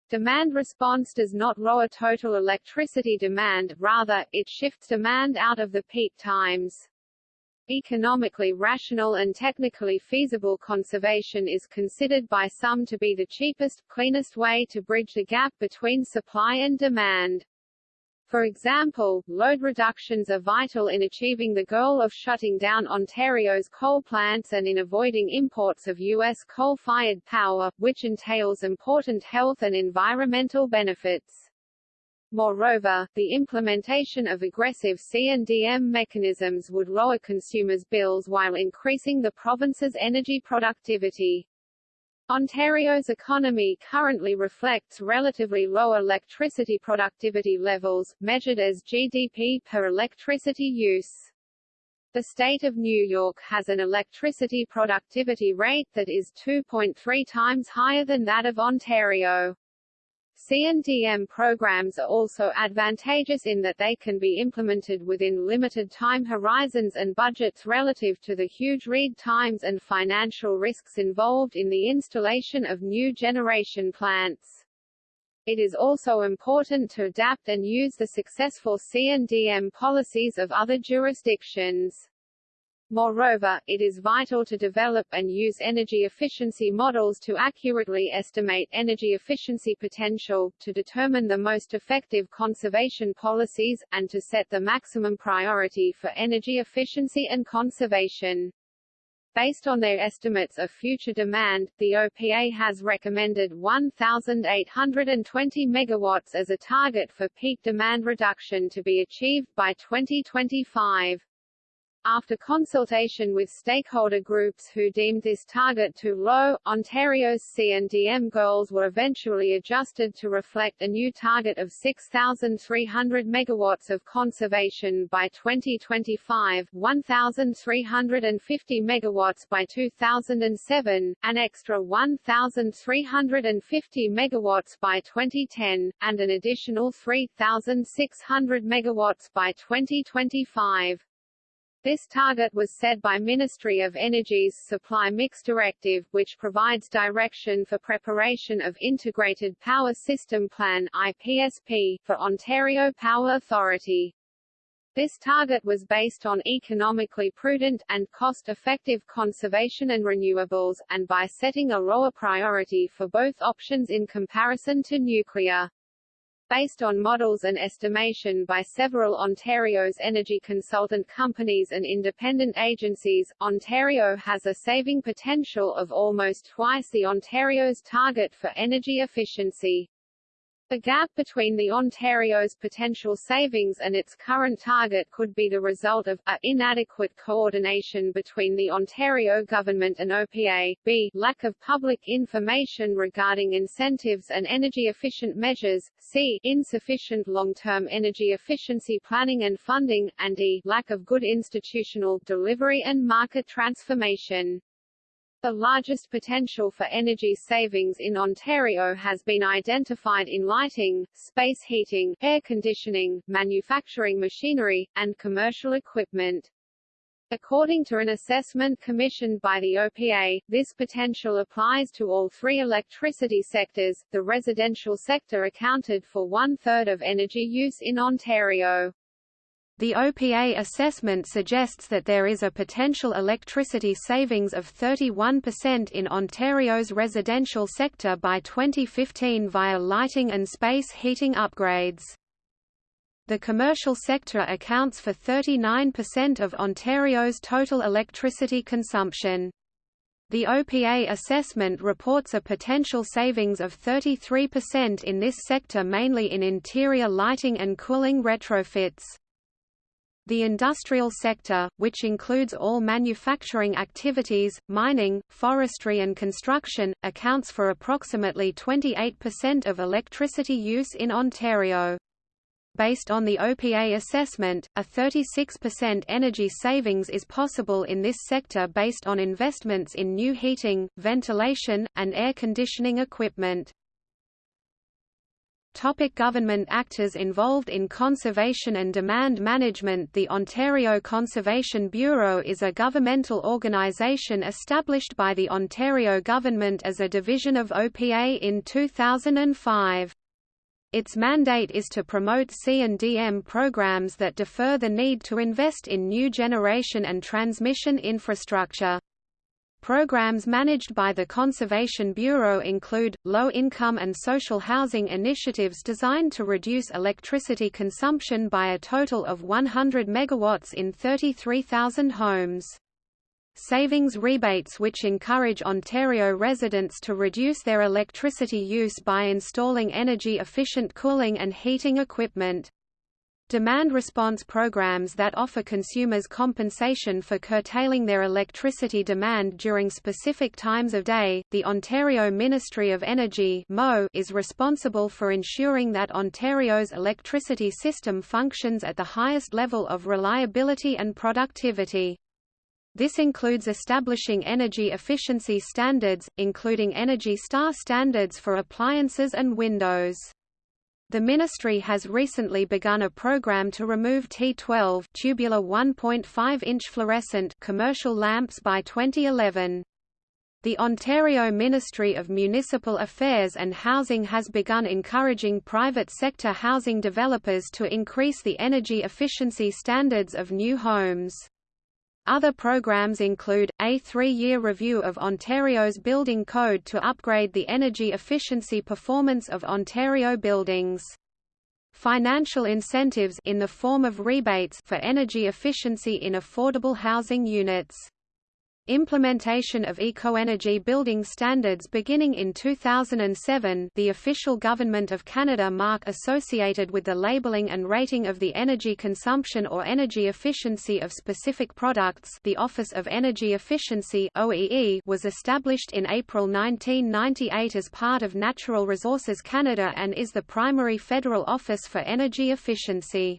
Demand response does not lower total electricity demand, rather, it shifts demand out of the peak times. Economically rational and technically feasible conservation is considered by some to be the cheapest, cleanest way to bridge the gap between supply and demand. For example, load reductions are vital in achieving the goal of shutting down Ontario's coal plants and in avoiding imports of U.S. coal-fired power, which entails important health and environmental benefits. Moreover, the implementation of aggressive C&DM mechanisms would lower consumers' bills while increasing the province's energy productivity. Ontario's economy currently reflects relatively low electricity productivity levels, measured as GDP per electricity use. The state of New York has an electricity productivity rate that is 2.3 times higher than that of Ontario. C&DM programs are also advantageous in that they can be implemented within limited time horizons and budgets relative to the huge lead times and financial risks involved in the installation of new generation plants. It is also important to adapt and use the successful C&DM policies of other jurisdictions. Moreover, it is vital to develop and use energy efficiency models to accurately estimate energy efficiency potential, to determine the most effective conservation policies, and to set the maximum priority for energy efficiency and conservation. Based on their estimates of future demand, the OPA has recommended 1,820 megawatts as a target for peak demand reduction to be achieved by 2025. After consultation with stakeholder groups who deemed this target too low, Ontario's C&DM goals were eventually adjusted to reflect a new target of 6,300 megawatts of conservation by 2025, 1,350 megawatts by 2007, an extra 1,350 megawatts by 2010, and an additional 3,600 megawatts by 2025. This target was set by Ministry of Energy's Supply Mix Directive, which provides direction for preparation of Integrated Power System Plan (IPSP) for Ontario Power Authority. This target was based on economically prudent, and cost-effective conservation and renewables, and by setting a lower priority for both options in comparison to nuclear. Based on models and estimation by several Ontario's energy consultant companies and independent agencies, Ontario has a saving potential of almost twice the Ontario's target for energy efficiency. The gap between the Ontario's potential savings and its current target could be the result of a inadequate coordination between the Ontario government and OPA, b lack of public information regarding incentives and energy-efficient measures, c insufficient long-term energy efficiency planning and funding, and e lack of good institutional delivery and market transformation. The largest potential for energy savings in Ontario has been identified in lighting, space heating, air conditioning, manufacturing machinery, and commercial equipment. According to an assessment commissioned by the OPA, this potential applies to all three electricity sectors. The residential sector accounted for one-third of energy use in Ontario. The OPA assessment suggests that there is a potential electricity savings of 31% in Ontario's residential sector by 2015 via lighting and space heating upgrades. The commercial sector accounts for 39% of Ontario's total electricity consumption. The OPA assessment reports a potential savings of 33% in this sector mainly in interior lighting and cooling retrofits. The industrial sector, which includes all manufacturing activities, mining, forestry and construction, accounts for approximately 28% of electricity use in Ontario. Based on the OPA assessment, a 36% energy savings is possible in this sector based on investments in new heating, ventilation, and air conditioning equipment. Topic government actors involved in conservation and demand management The Ontario Conservation Bureau is a governmental organisation established by the Ontario government as a division of OPA in 2005. Its mandate is to promote C&DM programs that defer the need to invest in new generation and transmission infrastructure. Programs managed by the Conservation Bureau include, low-income and social housing initiatives designed to reduce electricity consumption by a total of 100 megawatts in 33,000 homes. Savings rebates which encourage Ontario residents to reduce their electricity use by installing energy-efficient cooling and heating equipment. Demand response programs that offer consumers compensation for curtailing their electricity demand during specific times of day. The Ontario Ministry of Energy is responsible for ensuring that Ontario's electricity system functions at the highest level of reliability and productivity. This includes establishing energy efficiency standards, including Energy Star standards for appliances and windows. The ministry has recently begun a program to remove T12 tubular 1.5-inch fluorescent commercial lamps by 2011. The Ontario Ministry of Municipal Affairs and Housing has begun encouraging private sector housing developers to increase the energy efficiency standards of new homes. Other programs include, a three-year review of Ontario's building code to upgrade the energy efficiency performance of Ontario buildings. Financial incentives in the form of rebates for energy efficiency in affordable housing units. Implementation of eco-energy building standards beginning in 2007 the official Government of Canada mark associated with the labelling and rating of the energy consumption or energy efficiency of specific products the Office of Energy Efficiency OEE was established in April 1998 as part of Natural Resources Canada and is the primary federal office for energy efficiency.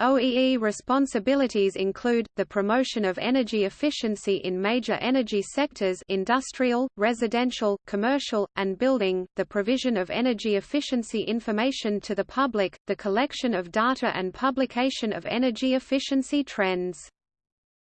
OEE responsibilities include, the promotion of energy efficiency in major energy sectors industrial, residential, commercial, and building, the provision of energy efficiency information to the public, the collection of data and publication of energy efficiency trends.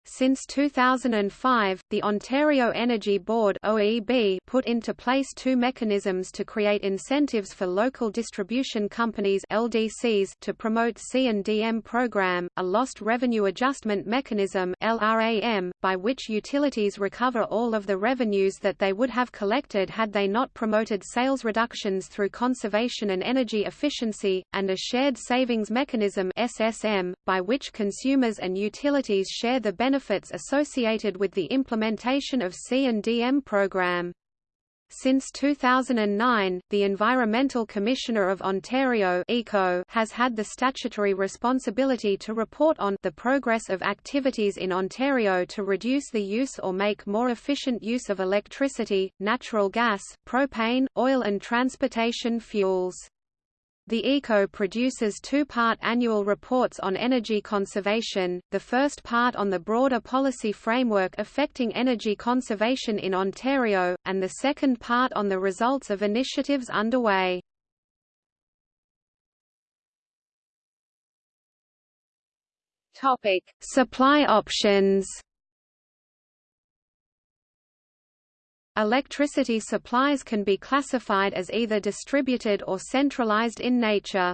Since 2005, the Ontario Energy Board (OEB) put into place two mechanisms to create incentives for local distribution companies (LDCs) to promote C&DM program, a lost revenue adjustment mechanism (LRAM), by which utilities recover all of the revenues that they would have collected had they not promoted sales reductions through conservation and energy efficiency, and a shared savings mechanism (SSM), by which consumers and utilities share the benefits benefits associated with the implementation of C&DM program. Since 2009, the Environmental Commissioner of Ontario ECO has had the statutory responsibility to report on the progress of activities in Ontario to reduce the use or make more efficient use of electricity, natural gas, propane, oil and transportation fuels. The ECO produces two-part annual reports on energy conservation, the first part on the broader policy framework affecting energy conservation in Ontario, and the second part on the results of initiatives underway. Topic: Supply options. Electricity supplies can be classified as either distributed or centralized in nature.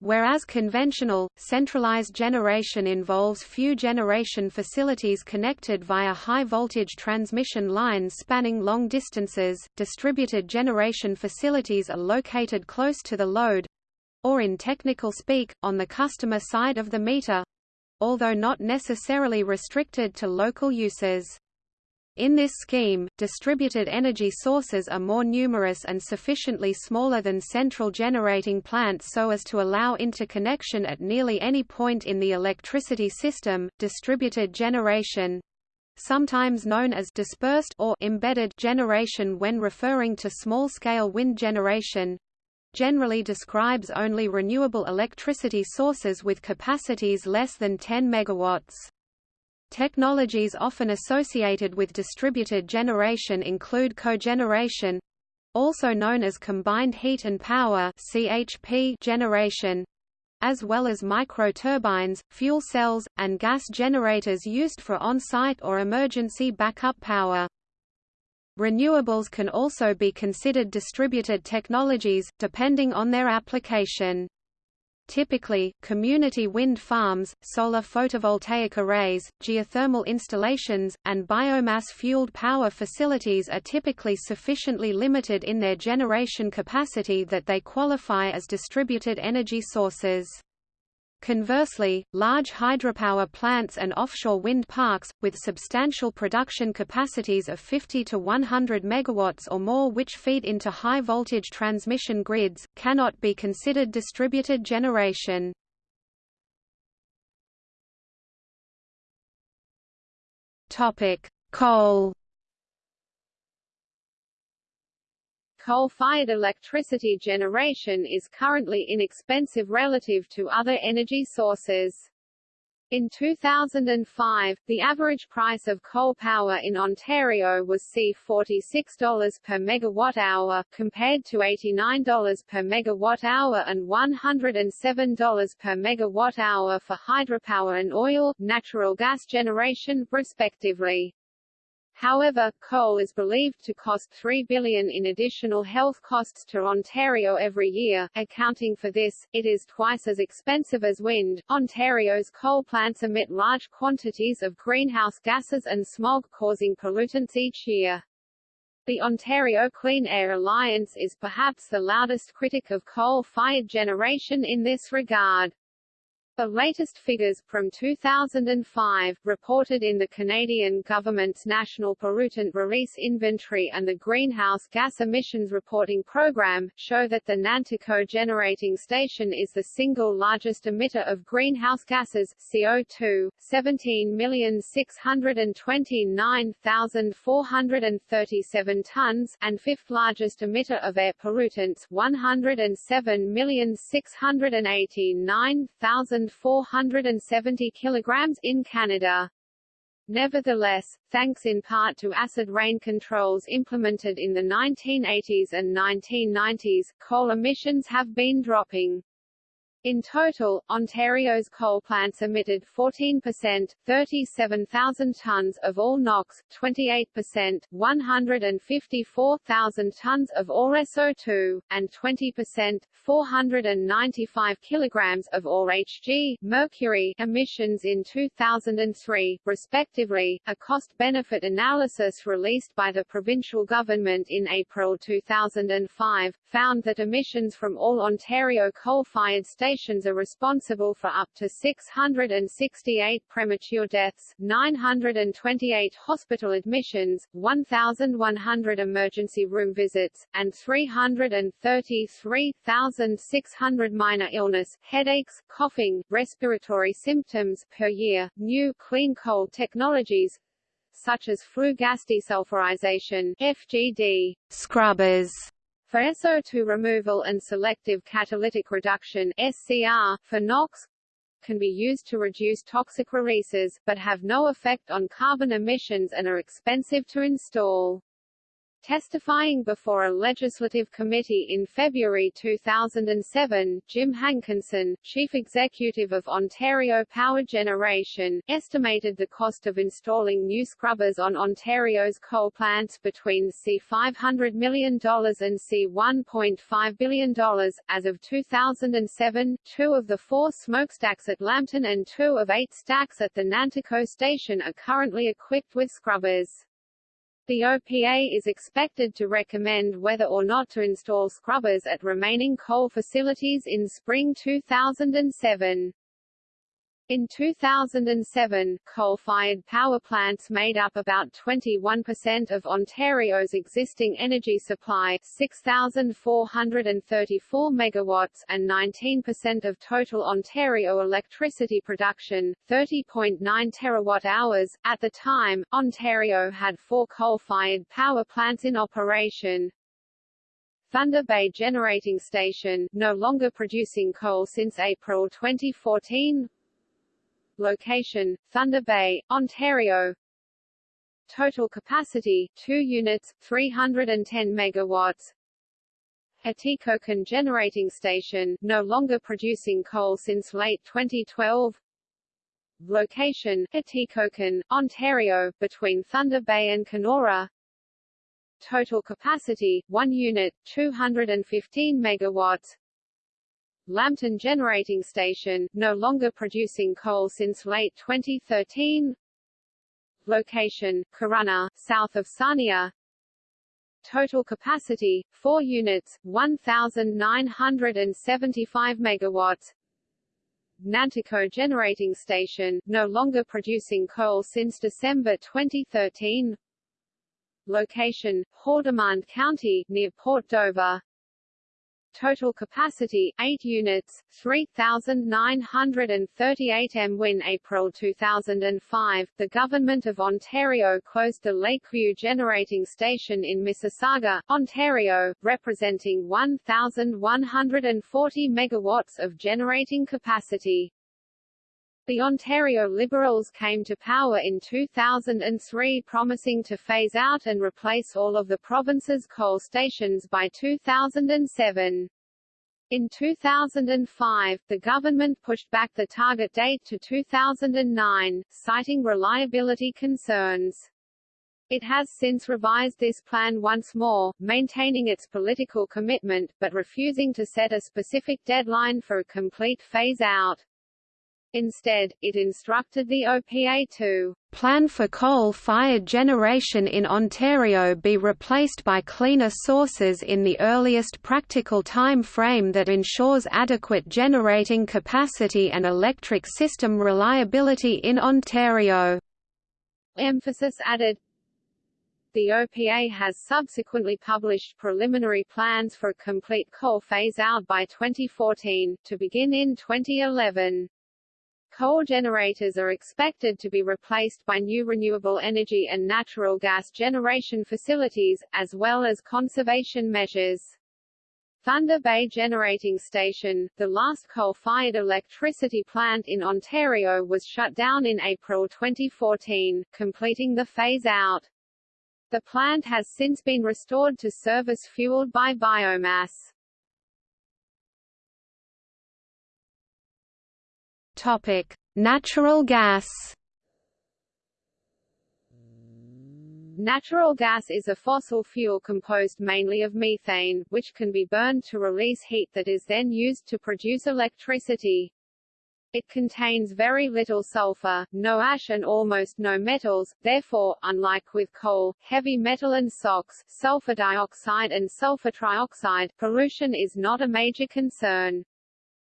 Whereas conventional, centralized generation involves few generation facilities connected via high-voltage transmission lines spanning long distances, distributed generation facilities are located close to the load—or in technical speak, on the customer side of the meter—although not necessarily restricted to local uses. In this scheme, distributed energy sources are more numerous and sufficiently smaller than central generating plants so as to allow interconnection at nearly any point in the electricity system. Distributed generation sometimes known as dispersed or embedded generation when referring to small-scale wind generation generally describes only renewable electricity sources with capacities less than 10 megawatts. Technologies often associated with distributed generation include cogeneration, also known as combined heat and power (CHP) generation, as well as microturbines, fuel cells, and gas generators used for on-site or emergency backup power. Renewables can also be considered distributed technologies, depending on their application. Typically, community wind farms, solar photovoltaic arrays, geothermal installations, and biomass-fueled power facilities are typically sufficiently limited in their generation capacity that they qualify as distributed energy sources. Conversely, large hydropower plants and offshore wind parks, with substantial production capacities of 50 to 100 megawatts or more which feed into high-voltage transmission grids, cannot be considered distributed generation. Coal Coal-fired electricity generation is currently inexpensive relative to other energy sources. In 2005, the average price of coal power in Ontario was C$46 per megawatt-hour, compared to $89 per megawatt-hour and $107 per megawatt-hour for hydropower and oil, natural gas generation, respectively. However, coal is believed to cost 3 billion in additional health costs to Ontario every year. Accounting for this, it is twice as expensive as wind. Ontario's coal plants emit large quantities of greenhouse gases and smog causing pollutants each year. The Ontario Clean Air Alliance is perhaps the loudest critic of coal-fired generation in this regard. The latest figures, from 2005, reported in the Canadian government's National Pollutant Release Inventory and the Greenhouse Gas Emissions Reporting Program, show that the Nanticoke Generating Station is the single largest emitter of greenhouse gases CO2, 17,629,437 tons, and fifth largest emitter of air pollutants, 107,689,000 470 kilograms in Canada. Nevertheless, thanks in part to acid rain controls implemented in the 1980s and 1990s, coal emissions have been dropping. In total, Ontario's coal plants emitted 14%, 37,000 tonnes of all NOx, 28%, 154,000 tonnes of all SO2, and 20%, 495 kilograms of all Hg, mercury emissions in 2003, respectively. A cost-benefit analysis released by the provincial government in April 2005 found that emissions from all Ontario coal-fired stations stations are responsible for up to 668 premature deaths, 928 hospital admissions, 1,100 emergency room visits, and 333,600 minor illness, headaches, coughing, respiratory symptoms per year. New clean coal technologies such as flue gas desulfurization FGD scrubbers for SO2 removal and selective catalytic reduction SCR, for NOx, can be used to reduce toxic releases, but have no effect on carbon emissions and are expensive to install. Testifying before a legislative committee in February 2007, Jim Hankinson, chief executive of Ontario Power Generation, estimated the cost of installing new scrubbers on Ontario's coal plants between C$500 million and C$1.5 billion. As of 2007, two of the four smokestacks at Lambton and two of eight stacks at the Nanticoke station are currently equipped with scrubbers. The OPA is expected to recommend whether or not to install scrubbers at remaining coal facilities in spring 2007. In 2007, coal-fired power plants made up about 21% of Ontario's existing energy supply 6,434 megawatts and 19% of total Ontario electricity production, 30.9 terawatt-hours. At the time, Ontario had four coal-fired power plants in operation, Thunder Bay Generating Station, no longer producing coal since April 2014 Location, Thunder Bay, Ontario. Total capacity, 2 units, 310 megawatts. Atikokan Generating Station, no longer producing coal since late 2012 Location, Atikokan, Ontario, between Thunder Bay and Kenora. Total capacity, 1 unit, 215 megawatts Lambton Generating Station, no longer producing coal since late 2013 Location, Corunna, south of Sarnia. Total capacity, 4 units, 1,975 megawatts. Nanticoke Generating Station, no longer producing coal since December 2013 Location, Haldimand County, near Port Dover Total capacity 8 units, 3,938 m. When April 2005, the Government of Ontario closed the Lakeview Generating Station in Mississauga, Ontario, representing 1,140 megawatts of generating capacity. The Ontario Liberals came to power in 2003 promising to phase out and replace all of the province's coal stations by 2007. In 2005, the government pushed back the target date to 2009, citing reliability concerns. It has since revised this plan once more, maintaining its political commitment, but refusing to set a specific deadline for a complete phase-out. Instead, it instructed the OPA to plan for coal-fired generation in Ontario be replaced by cleaner sources in the earliest practical time frame that ensures adequate generating capacity and electric system reliability in Ontario." Emphasis added the OPA has subsequently published preliminary plans for a complete coal phase-out by 2014, to begin in 2011. Coal generators are expected to be replaced by new renewable energy and natural gas generation facilities, as well as conservation measures. Thunder Bay Generating Station, the last coal-fired electricity plant in Ontario was shut down in April 2014, completing the phase-out. The plant has since been restored to service fueled by biomass. Topic: Natural gas. Natural gas is a fossil fuel composed mainly of methane, which can be burned to release heat that is then used to produce electricity. It contains very little sulfur, no ash and almost no metals, therefore, unlike with coal, heavy metal and SOx, sulfur dioxide and sulfur trioxide, pollution is not a major concern.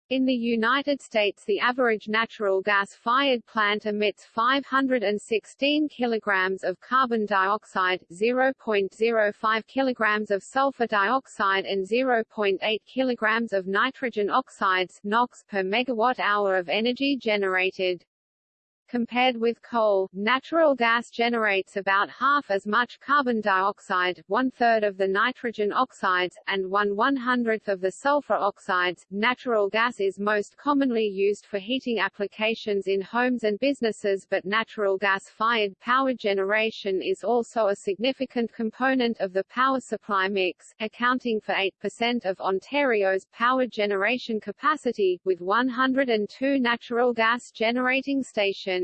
In the United States the average natural gas-fired plant emits 516 kilograms of carbon dioxide, 0.05 kilograms of sulfur dioxide and 0.8 kilograms of nitrogen oxides NOx per megawatt-hour of energy generated. Compared with coal, natural gas generates about half as much carbon dioxide, one-third of the nitrogen oxides, and one one-hundredth of the sulfur oxides. Natural gas is most commonly used for heating applications in homes and businesses but natural gas-fired power generation is also a significant component of the power supply mix, accounting for 8% of Ontario's power generation capacity, with 102 natural gas generating stations.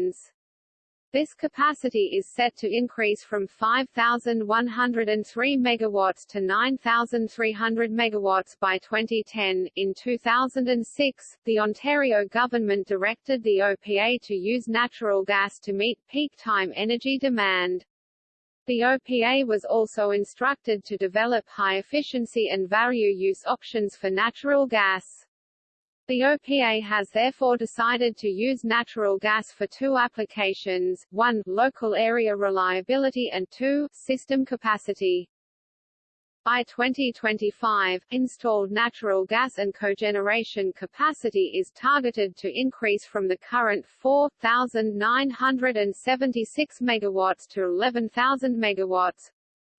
This capacity is set to increase from 5,103 megawatts to 9,300 megawatts by 2010. In 2006, the Ontario government directed the OPA to use natural gas to meet peak time energy demand. The OPA was also instructed to develop high efficiency and value use options for natural gas. The OPA has therefore decided to use natural gas for two applications, one, local area reliability and two, system capacity. By 2025, installed natural gas and cogeneration capacity is targeted to increase from the current 4,976 megawatts to 11,000 megawatts,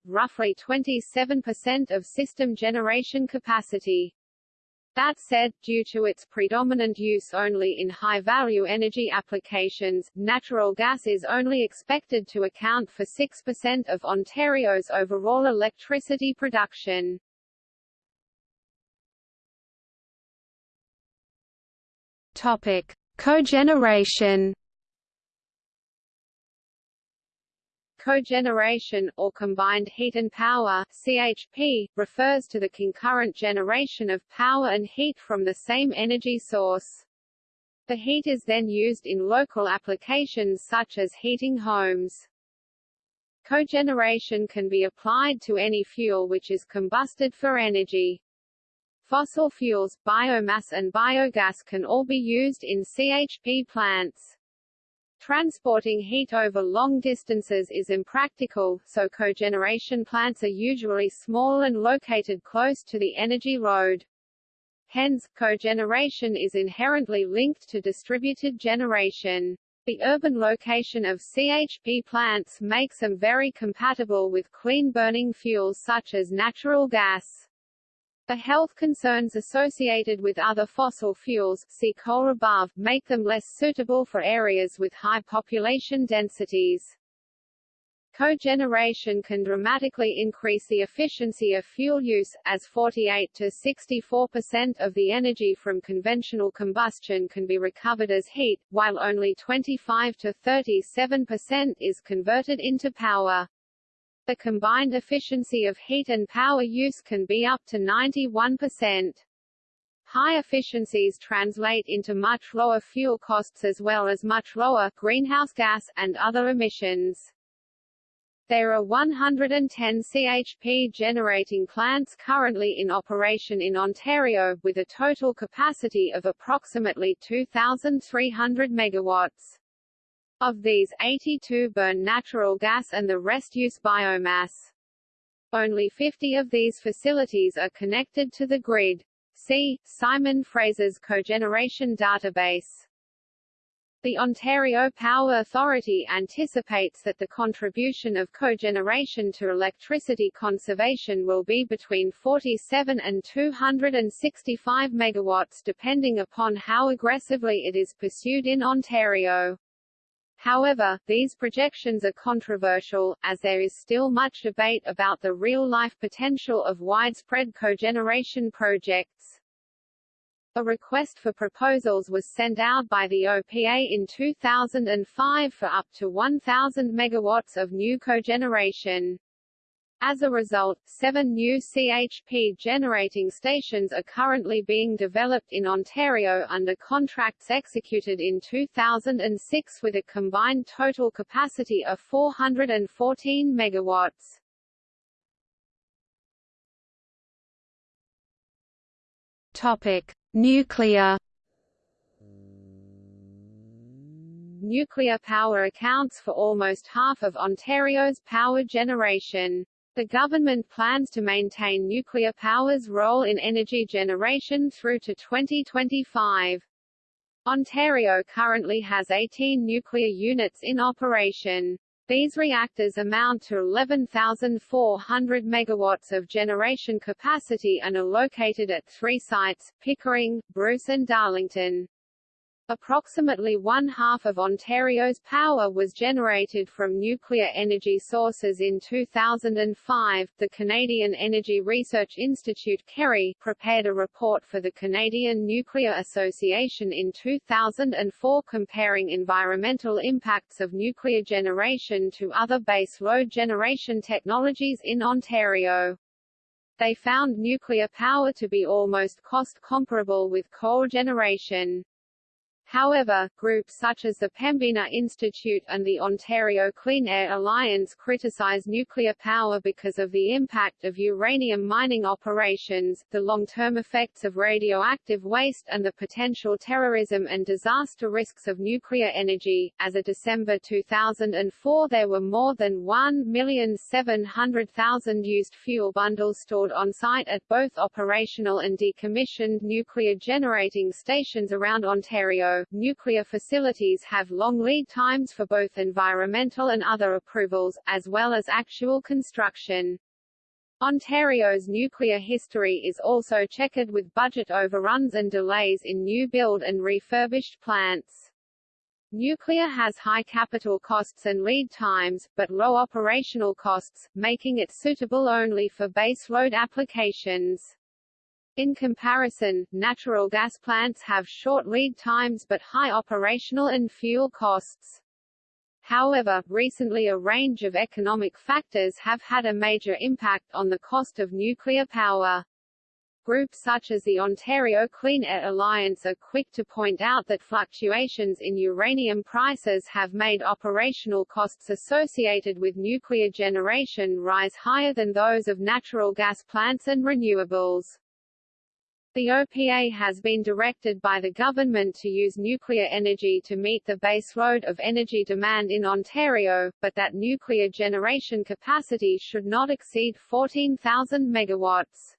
roughly 27% of system generation capacity. That said, due to its predominant use only in high-value energy applications, natural gas is only expected to account for 6% of Ontario's overall electricity production. Topic: Cogeneration. Cogeneration, or combined heat and power CHP, refers to the concurrent generation of power and heat from the same energy source. The heat is then used in local applications such as heating homes. Cogeneration can be applied to any fuel which is combusted for energy. Fossil fuels, biomass and biogas can all be used in CHP plants. Transporting heat over long distances is impractical, so cogeneration plants are usually small and located close to the energy load. Hence, cogeneration is inherently linked to distributed generation. The urban location of CHP plants makes them very compatible with clean-burning fuels such as natural gas. The health concerns associated with other fossil fuels see coal above, make them less suitable for areas with high population densities. Cogeneration can dramatically increase the efficiency of fuel use, as 48 to 64% of the energy from conventional combustion can be recovered as heat, while only 25 to 37% is converted into power. The combined efficiency of heat and power use can be up to 91%. High efficiencies translate into much lower fuel costs as well as much lower greenhouse gas and other emissions. There are 110 CHP generating plants currently in operation in Ontario, with a total capacity of approximately 2,300 megawatts. Of these, 82 burn natural gas and the rest use biomass. Only 50 of these facilities are connected to the grid. See, Simon Fraser's cogeneration database. The Ontario Power Authority anticipates that the contribution of cogeneration to electricity conservation will be between 47 and 265 megawatts depending upon how aggressively it is pursued in Ontario. However, these projections are controversial, as there is still much debate about the real-life potential of widespread cogeneration projects. A request for proposals was sent out by the OPA in 2005 for up to 1,000 megawatts of new cogeneration. As a result, seven new CHP generating stations are currently being developed in Ontario under contracts executed in 2006 with a combined total capacity of 414 megawatts. Topic: Nuclear Nuclear power accounts for almost half of Ontario's power generation. The government plans to maintain nuclear power's role in energy generation through to 2025. Ontario currently has 18 nuclear units in operation. These reactors amount to 11,400 megawatts of generation capacity and are located at three sites, Pickering, Bruce and Darlington. Approximately one-half of Ontario's power was generated from nuclear energy sources in 2005. The Canadian Energy Research Institute CERI prepared a report for the Canadian Nuclear Association in 2004 comparing environmental impacts of nuclear generation to other base load generation technologies in Ontario. They found nuclear power to be almost cost comparable with coal generation. However, groups such as the Pembina Institute and the Ontario Clean Air Alliance criticize nuclear power because of the impact of uranium mining operations, the long-term effects of radioactive waste and the potential terrorism and disaster risks of nuclear energy. As of December 2004 there were more than 1,700,000 used fuel bundles stored on site at both operational and decommissioned nuclear generating stations around Ontario. Nuclear facilities have long lead times for both environmental and other approvals, as well as actual construction. Ontario's nuclear history is also checkered with budget overruns and delays in new build and refurbished plants. Nuclear has high capital costs and lead times, but low operational costs, making it suitable only for baseload applications. In comparison, natural gas plants have short lead times but high operational and fuel costs. However, recently a range of economic factors have had a major impact on the cost of nuclear power. Groups such as the Ontario Clean Air Alliance are quick to point out that fluctuations in uranium prices have made operational costs associated with nuclear generation rise higher than those of natural gas plants and renewables. The OPA has been directed by the government to use nuclear energy to meet the baseload of energy demand in Ontario, but that nuclear generation capacity should not exceed 14,000 megawatts.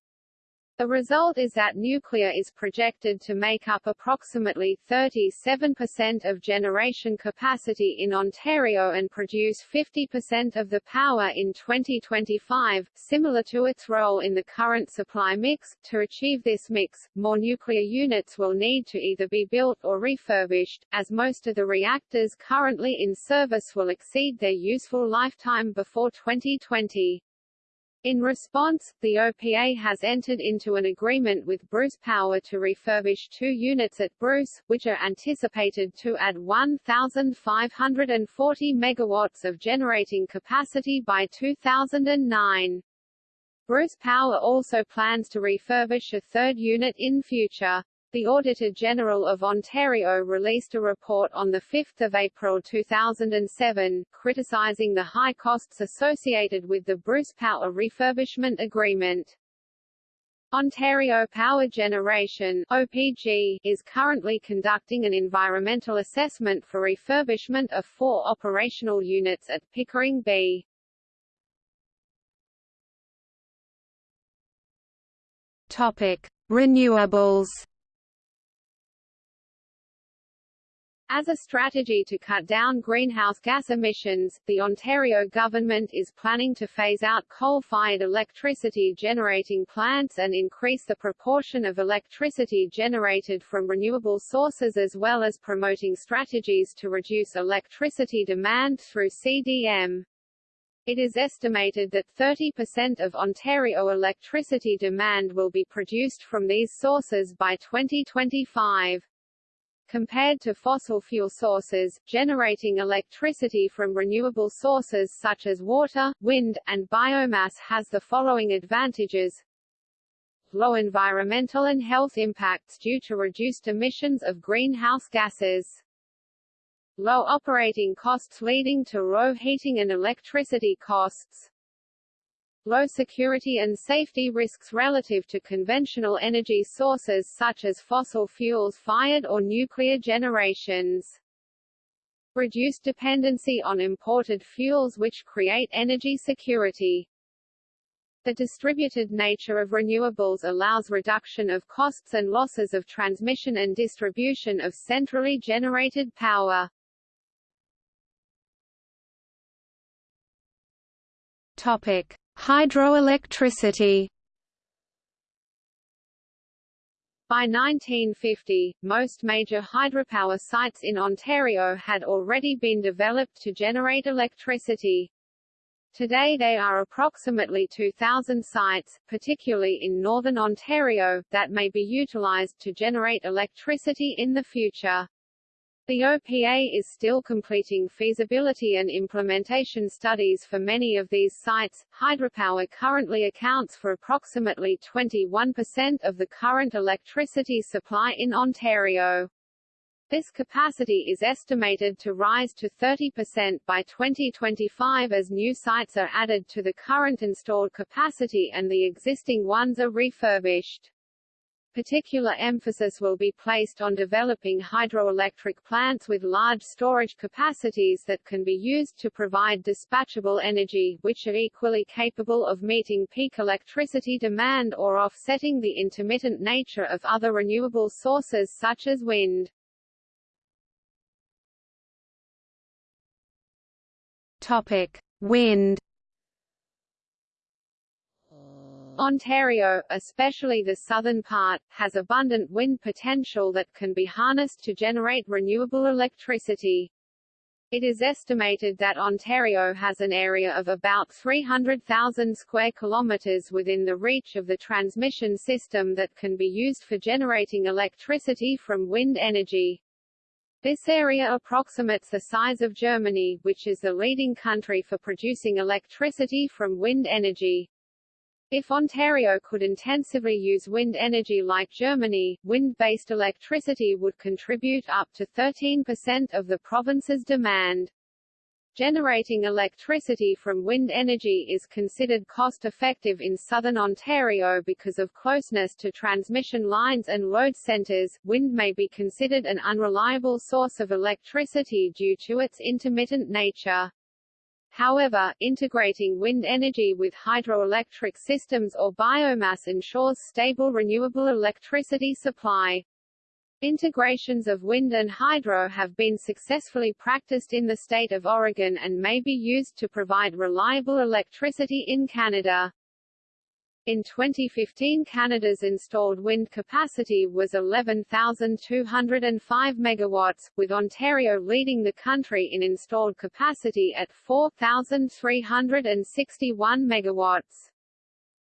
The result is that nuclear is projected to make up approximately 37% of generation capacity in Ontario and produce 50% of the power in 2025, similar to its role in the current supply mix. To achieve this mix, more nuclear units will need to either be built or refurbished, as most of the reactors currently in service will exceed their useful lifetime before 2020. In response, the OPA has entered into an agreement with Bruce Power to refurbish two units at Bruce, which are anticipated to add 1,540 megawatts of generating capacity by 2009. Bruce Power also plans to refurbish a third unit in future. The Auditor General of Ontario released a report on 5 April 2007, criticising the high costs associated with the Bruce Power refurbishment agreement. Ontario Power Generation OPG, is currently conducting an environmental assessment for refurbishment of four operational units at Pickering B. Topic: Renewables. As a strategy to cut down greenhouse gas emissions, the Ontario government is planning to phase out coal-fired electricity generating plants and increase the proportion of electricity generated from renewable sources as well as promoting strategies to reduce electricity demand through CDM. It is estimated that 30% of Ontario electricity demand will be produced from these sources by 2025. Compared to fossil fuel sources, generating electricity from renewable sources such as water, wind, and biomass has the following advantages. Low environmental and health impacts due to reduced emissions of greenhouse gases. Low operating costs leading to low heating and electricity costs low security and safety risks relative to conventional energy sources such as fossil fuels-fired or nuclear generations. Reduced dependency on imported fuels which create energy security. The distributed nature of renewables allows reduction of costs and losses of transmission and distribution of centrally generated power. Topic: Hydroelectricity By 1950, most major hydropower sites in Ontario had already been developed to generate electricity. Today there are approximately 2,000 sites, particularly in northern Ontario, that may be utilized to generate electricity in the future. The OPA is still completing feasibility and implementation studies for many of these sites. Hydropower currently accounts for approximately 21% of the current electricity supply in Ontario. This capacity is estimated to rise to 30% by 2025 as new sites are added to the current installed capacity and the existing ones are refurbished. Particular emphasis will be placed on developing hydroelectric plants with large storage capacities that can be used to provide dispatchable energy, which are equally capable of meeting peak electricity demand or offsetting the intermittent nature of other renewable sources such as wind. Topic. Wind Ontario, especially the southern part, has abundant wind potential that can be harnessed to generate renewable electricity. It is estimated that Ontario has an area of about 300,000 square kilometres within the reach of the transmission system that can be used for generating electricity from wind energy. This area approximates the size of Germany, which is the leading country for producing electricity from wind energy. If Ontario could intensively use wind energy like Germany, wind-based electricity would contribute up to 13% of the province's demand. Generating electricity from wind energy is considered cost-effective in southern Ontario because of closeness to transmission lines and load centres. Wind may be considered an unreliable source of electricity due to its intermittent nature. However, integrating wind energy with hydroelectric systems or biomass ensures stable renewable electricity supply. Integrations of wind and hydro have been successfully practiced in the state of Oregon and may be used to provide reliable electricity in Canada. In 2015 Canada's installed wind capacity was 11,205 megawatts, with Ontario leading the country in installed capacity at 4,361 megawatts.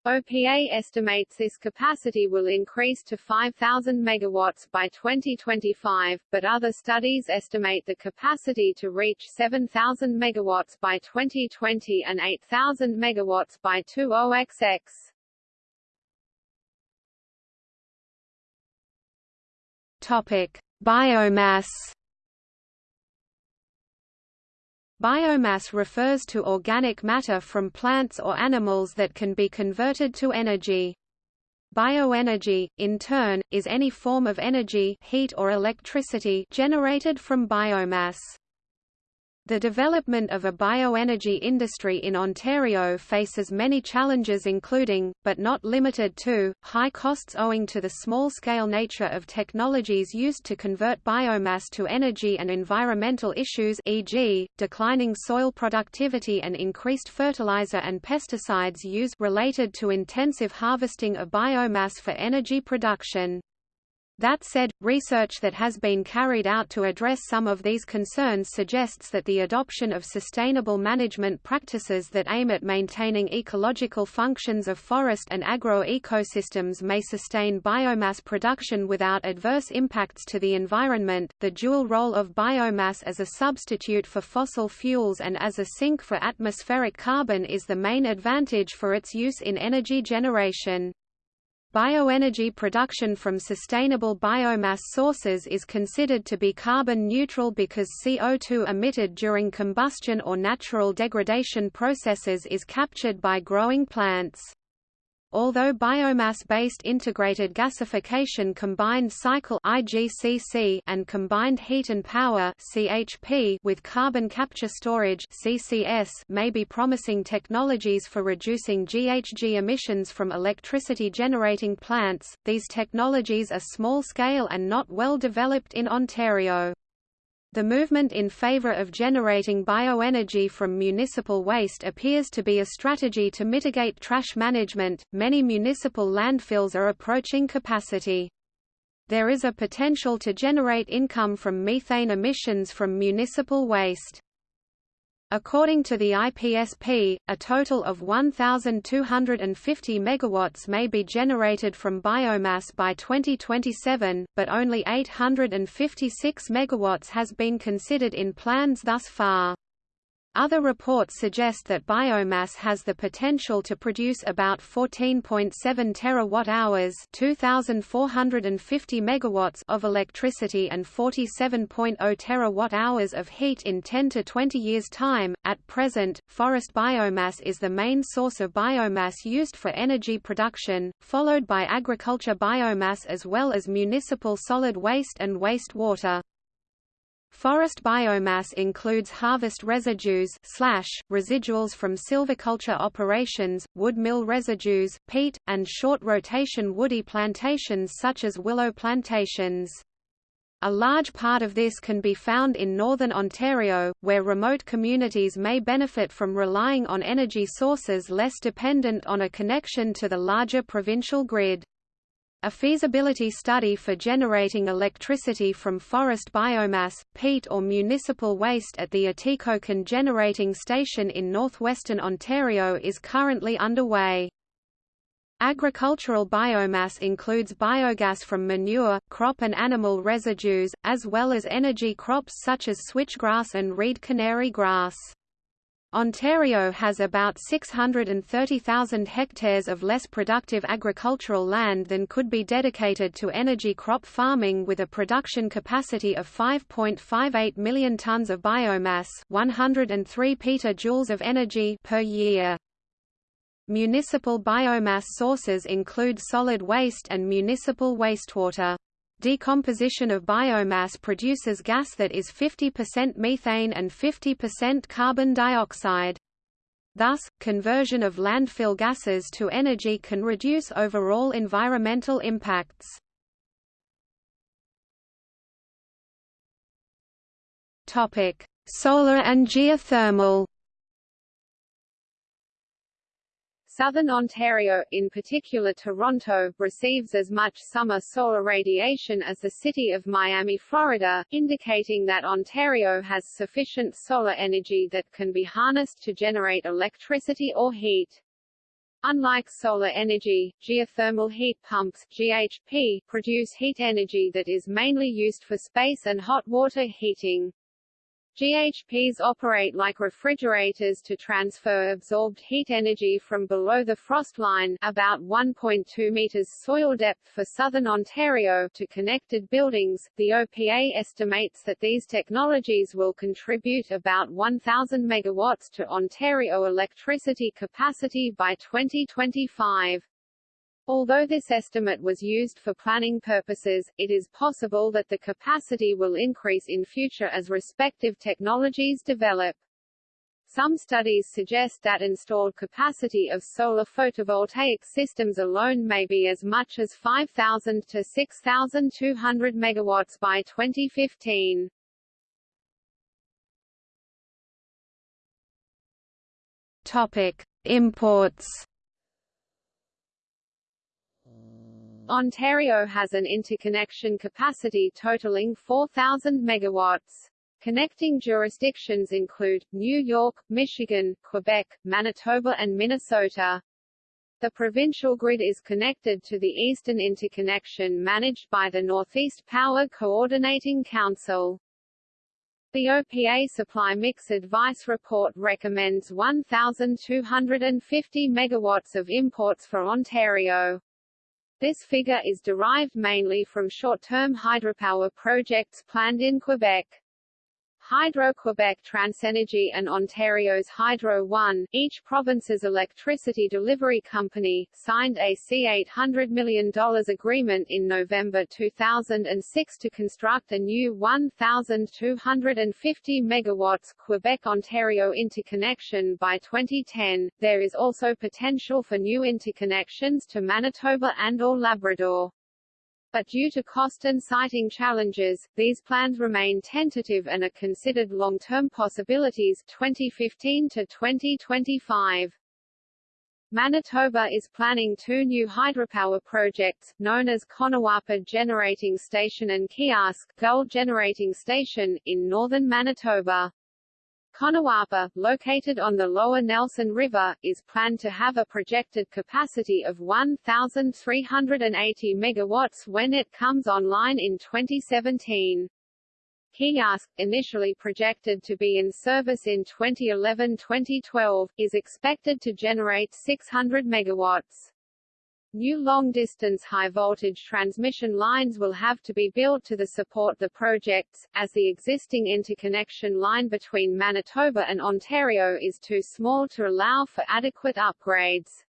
OPA estimates this capacity will increase to 5,000 megawatts by 2025, but other studies estimate the capacity to reach 7,000 megawatts by 2020 and 8,000 megawatts by 20XX. Topic: Biomass Biomass refers to organic matter from plants or animals that can be converted to energy. Bioenergy, in turn, is any form of energy heat or electricity generated from biomass. The development of a bioenergy industry in Ontario faces many challenges including, but not limited to, high costs owing to the small-scale nature of technologies used to convert biomass to energy and environmental issues e.g., declining soil productivity and increased fertilizer and pesticides use related to intensive harvesting of biomass for energy production. That said, research that has been carried out to address some of these concerns suggests that the adoption of sustainable management practices that aim at maintaining ecological functions of forest and agro-ecosystems may sustain biomass production without adverse impacts to the environment. The dual role of biomass as a substitute for fossil fuels and as a sink for atmospheric carbon is the main advantage for its use in energy generation. Bioenergy production from sustainable biomass sources is considered to be carbon neutral because CO2 emitted during combustion or natural degradation processes is captured by growing plants. Although biomass-based integrated gasification combined cycle IGCC and combined heat and power CHP with carbon capture storage CCS may be promising technologies for reducing GHG emissions from electricity generating plants, these technologies are small-scale and not well developed in Ontario. The movement in favor of generating bioenergy from municipal waste appears to be a strategy to mitigate trash management. Many municipal landfills are approaching capacity. There is a potential to generate income from methane emissions from municipal waste. According to the IPSP, a total of 1,250 megawatts may be generated from biomass by 2027, but only 856 megawatts has been considered in plans thus far. Other reports suggest that biomass has the potential to produce about 14.7 terawatt-hours (2,450 megawatts) of electricity and 47.0 terawatt-hours of heat in 10 to 20 years' time. At present, forest biomass is the main source of biomass used for energy production, followed by agriculture biomass as well as municipal solid waste and wastewater. Forest biomass includes harvest residues slash, residuals from silviculture operations, wood mill residues, peat, and short-rotation woody plantations such as willow plantations. A large part of this can be found in northern Ontario, where remote communities may benefit from relying on energy sources less dependent on a connection to the larger provincial grid. A feasibility study for generating electricity from forest biomass, peat or municipal waste at the Atikokan Generating Station in northwestern Ontario is currently underway. Agricultural biomass includes biogas from manure, crop and animal residues, as well as energy crops such as switchgrass and reed canary grass. Ontario has about 630,000 hectares of less productive agricultural land than could be dedicated to energy crop farming with a production capacity of 5.58 million tonnes of biomass 103 petajoules of energy per year. Municipal biomass sources include solid waste and municipal wastewater. Decomposition of biomass produces gas that is 50% methane and 50% carbon dioxide. Thus, conversion of landfill gases to energy can reduce overall environmental impacts. Solar and geothermal Southern Ontario, in particular Toronto, receives as much summer solar radiation as the city of Miami, Florida, indicating that Ontario has sufficient solar energy that can be harnessed to generate electricity or heat. Unlike solar energy, geothermal heat pumps GHP, produce heat energy that is mainly used for space and hot water heating. GHPs operate like refrigerators to transfer absorbed heat energy from below the frost line about 1.2 meters soil depth for southern Ontario to connected buildings. The OPA estimates that these technologies will contribute about 1,000 megawatts to Ontario electricity capacity by 2025. Although this estimate was used for planning purposes, it is possible that the capacity will increase in future as respective technologies develop. Some studies suggest that installed capacity of solar photovoltaic systems alone may be as much as 5,000 to 6,200 megawatts by 2015. Topic: Imports Ontario has an interconnection capacity totaling 4,000 megawatts. Connecting jurisdictions include, New York, Michigan, Quebec, Manitoba and Minnesota. The provincial grid is connected to the Eastern Interconnection managed by the Northeast Power Coordinating Council. The OPA Supply Mix Advice Report recommends 1,250 megawatts of imports for Ontario. This figure is derived mainly from short-term hydropower projects planned in Quebec. Hydro-Quebec TransEnergy and Ontario's Hydro One, each province's electricity delivery company, signed a C$800 million agreement in November 2006 to construct a new 1,250 megawatts Quebec-Ontario interconnection by 2010. There is also potential for new interconnections to Manitoba and or Labrador but due to cost and siting challenges, these plans remain tentative and are considered long-term possibilities 2015 to 2025. Manitoba is planning two new hydropower projects, known as Conawapa Generating Station and Keeyask Gull Generating Station, in northern Manitoba. Conawapa, located on the lower Nelson River, is planned to have a projected capacity of 1,380 megawatts when it comes online in 2017. Keeyask, initially projected to be in service in 2011-2012, is expected to generate 600 megawatts. New long-distance high-voltage transmission lines will have to be built to support the projects, as the existing interconnection line between Manitoba and Ontario is too small to allow for adequate upgrades.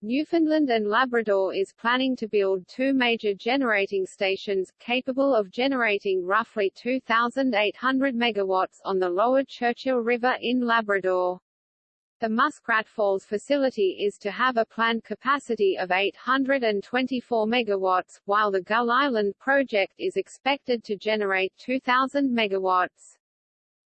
Newfoundland and Labrador is planning to build two major generating stations, capable of generating roughly 2,800 megawatts on the lower Churchill River in Labrador. The Muskrat Falls facility is to have a planned capacity of 824 megawatts, while the Gull Island project is expected to generate 2,000 megawatts.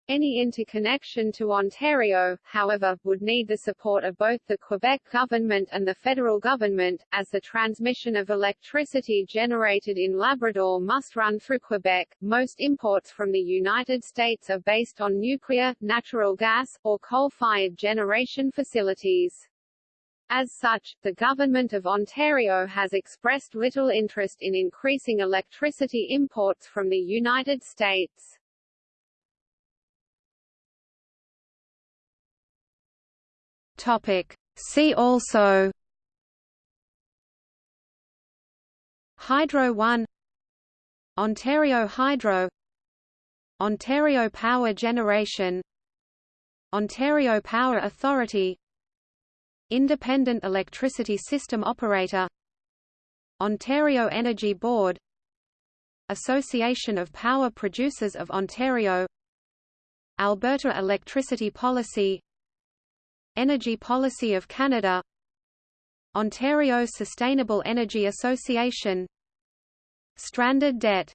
Any interconnection to Ontario, however, would need the support of both the Quebec government and the federal government, as the transmission of electricity generated in Labrador must run through Quebec. Most imports from the United States are based on nuclear, natural gas, or coal-fired generation facilities. As such, the Government of Ontario has expressed little interest in increasing electricity imports from the United States. Topic. See also Hydro One Ontario Hydro Ontario Power Generation Ontario Power Authority Independent Electricity System Operator Ontario Energy Board Association of Power Producers of Ontario Alberta Electricity Policy Energy Policy of Canada. Ontario Sustainable Energy Association. Stranded debt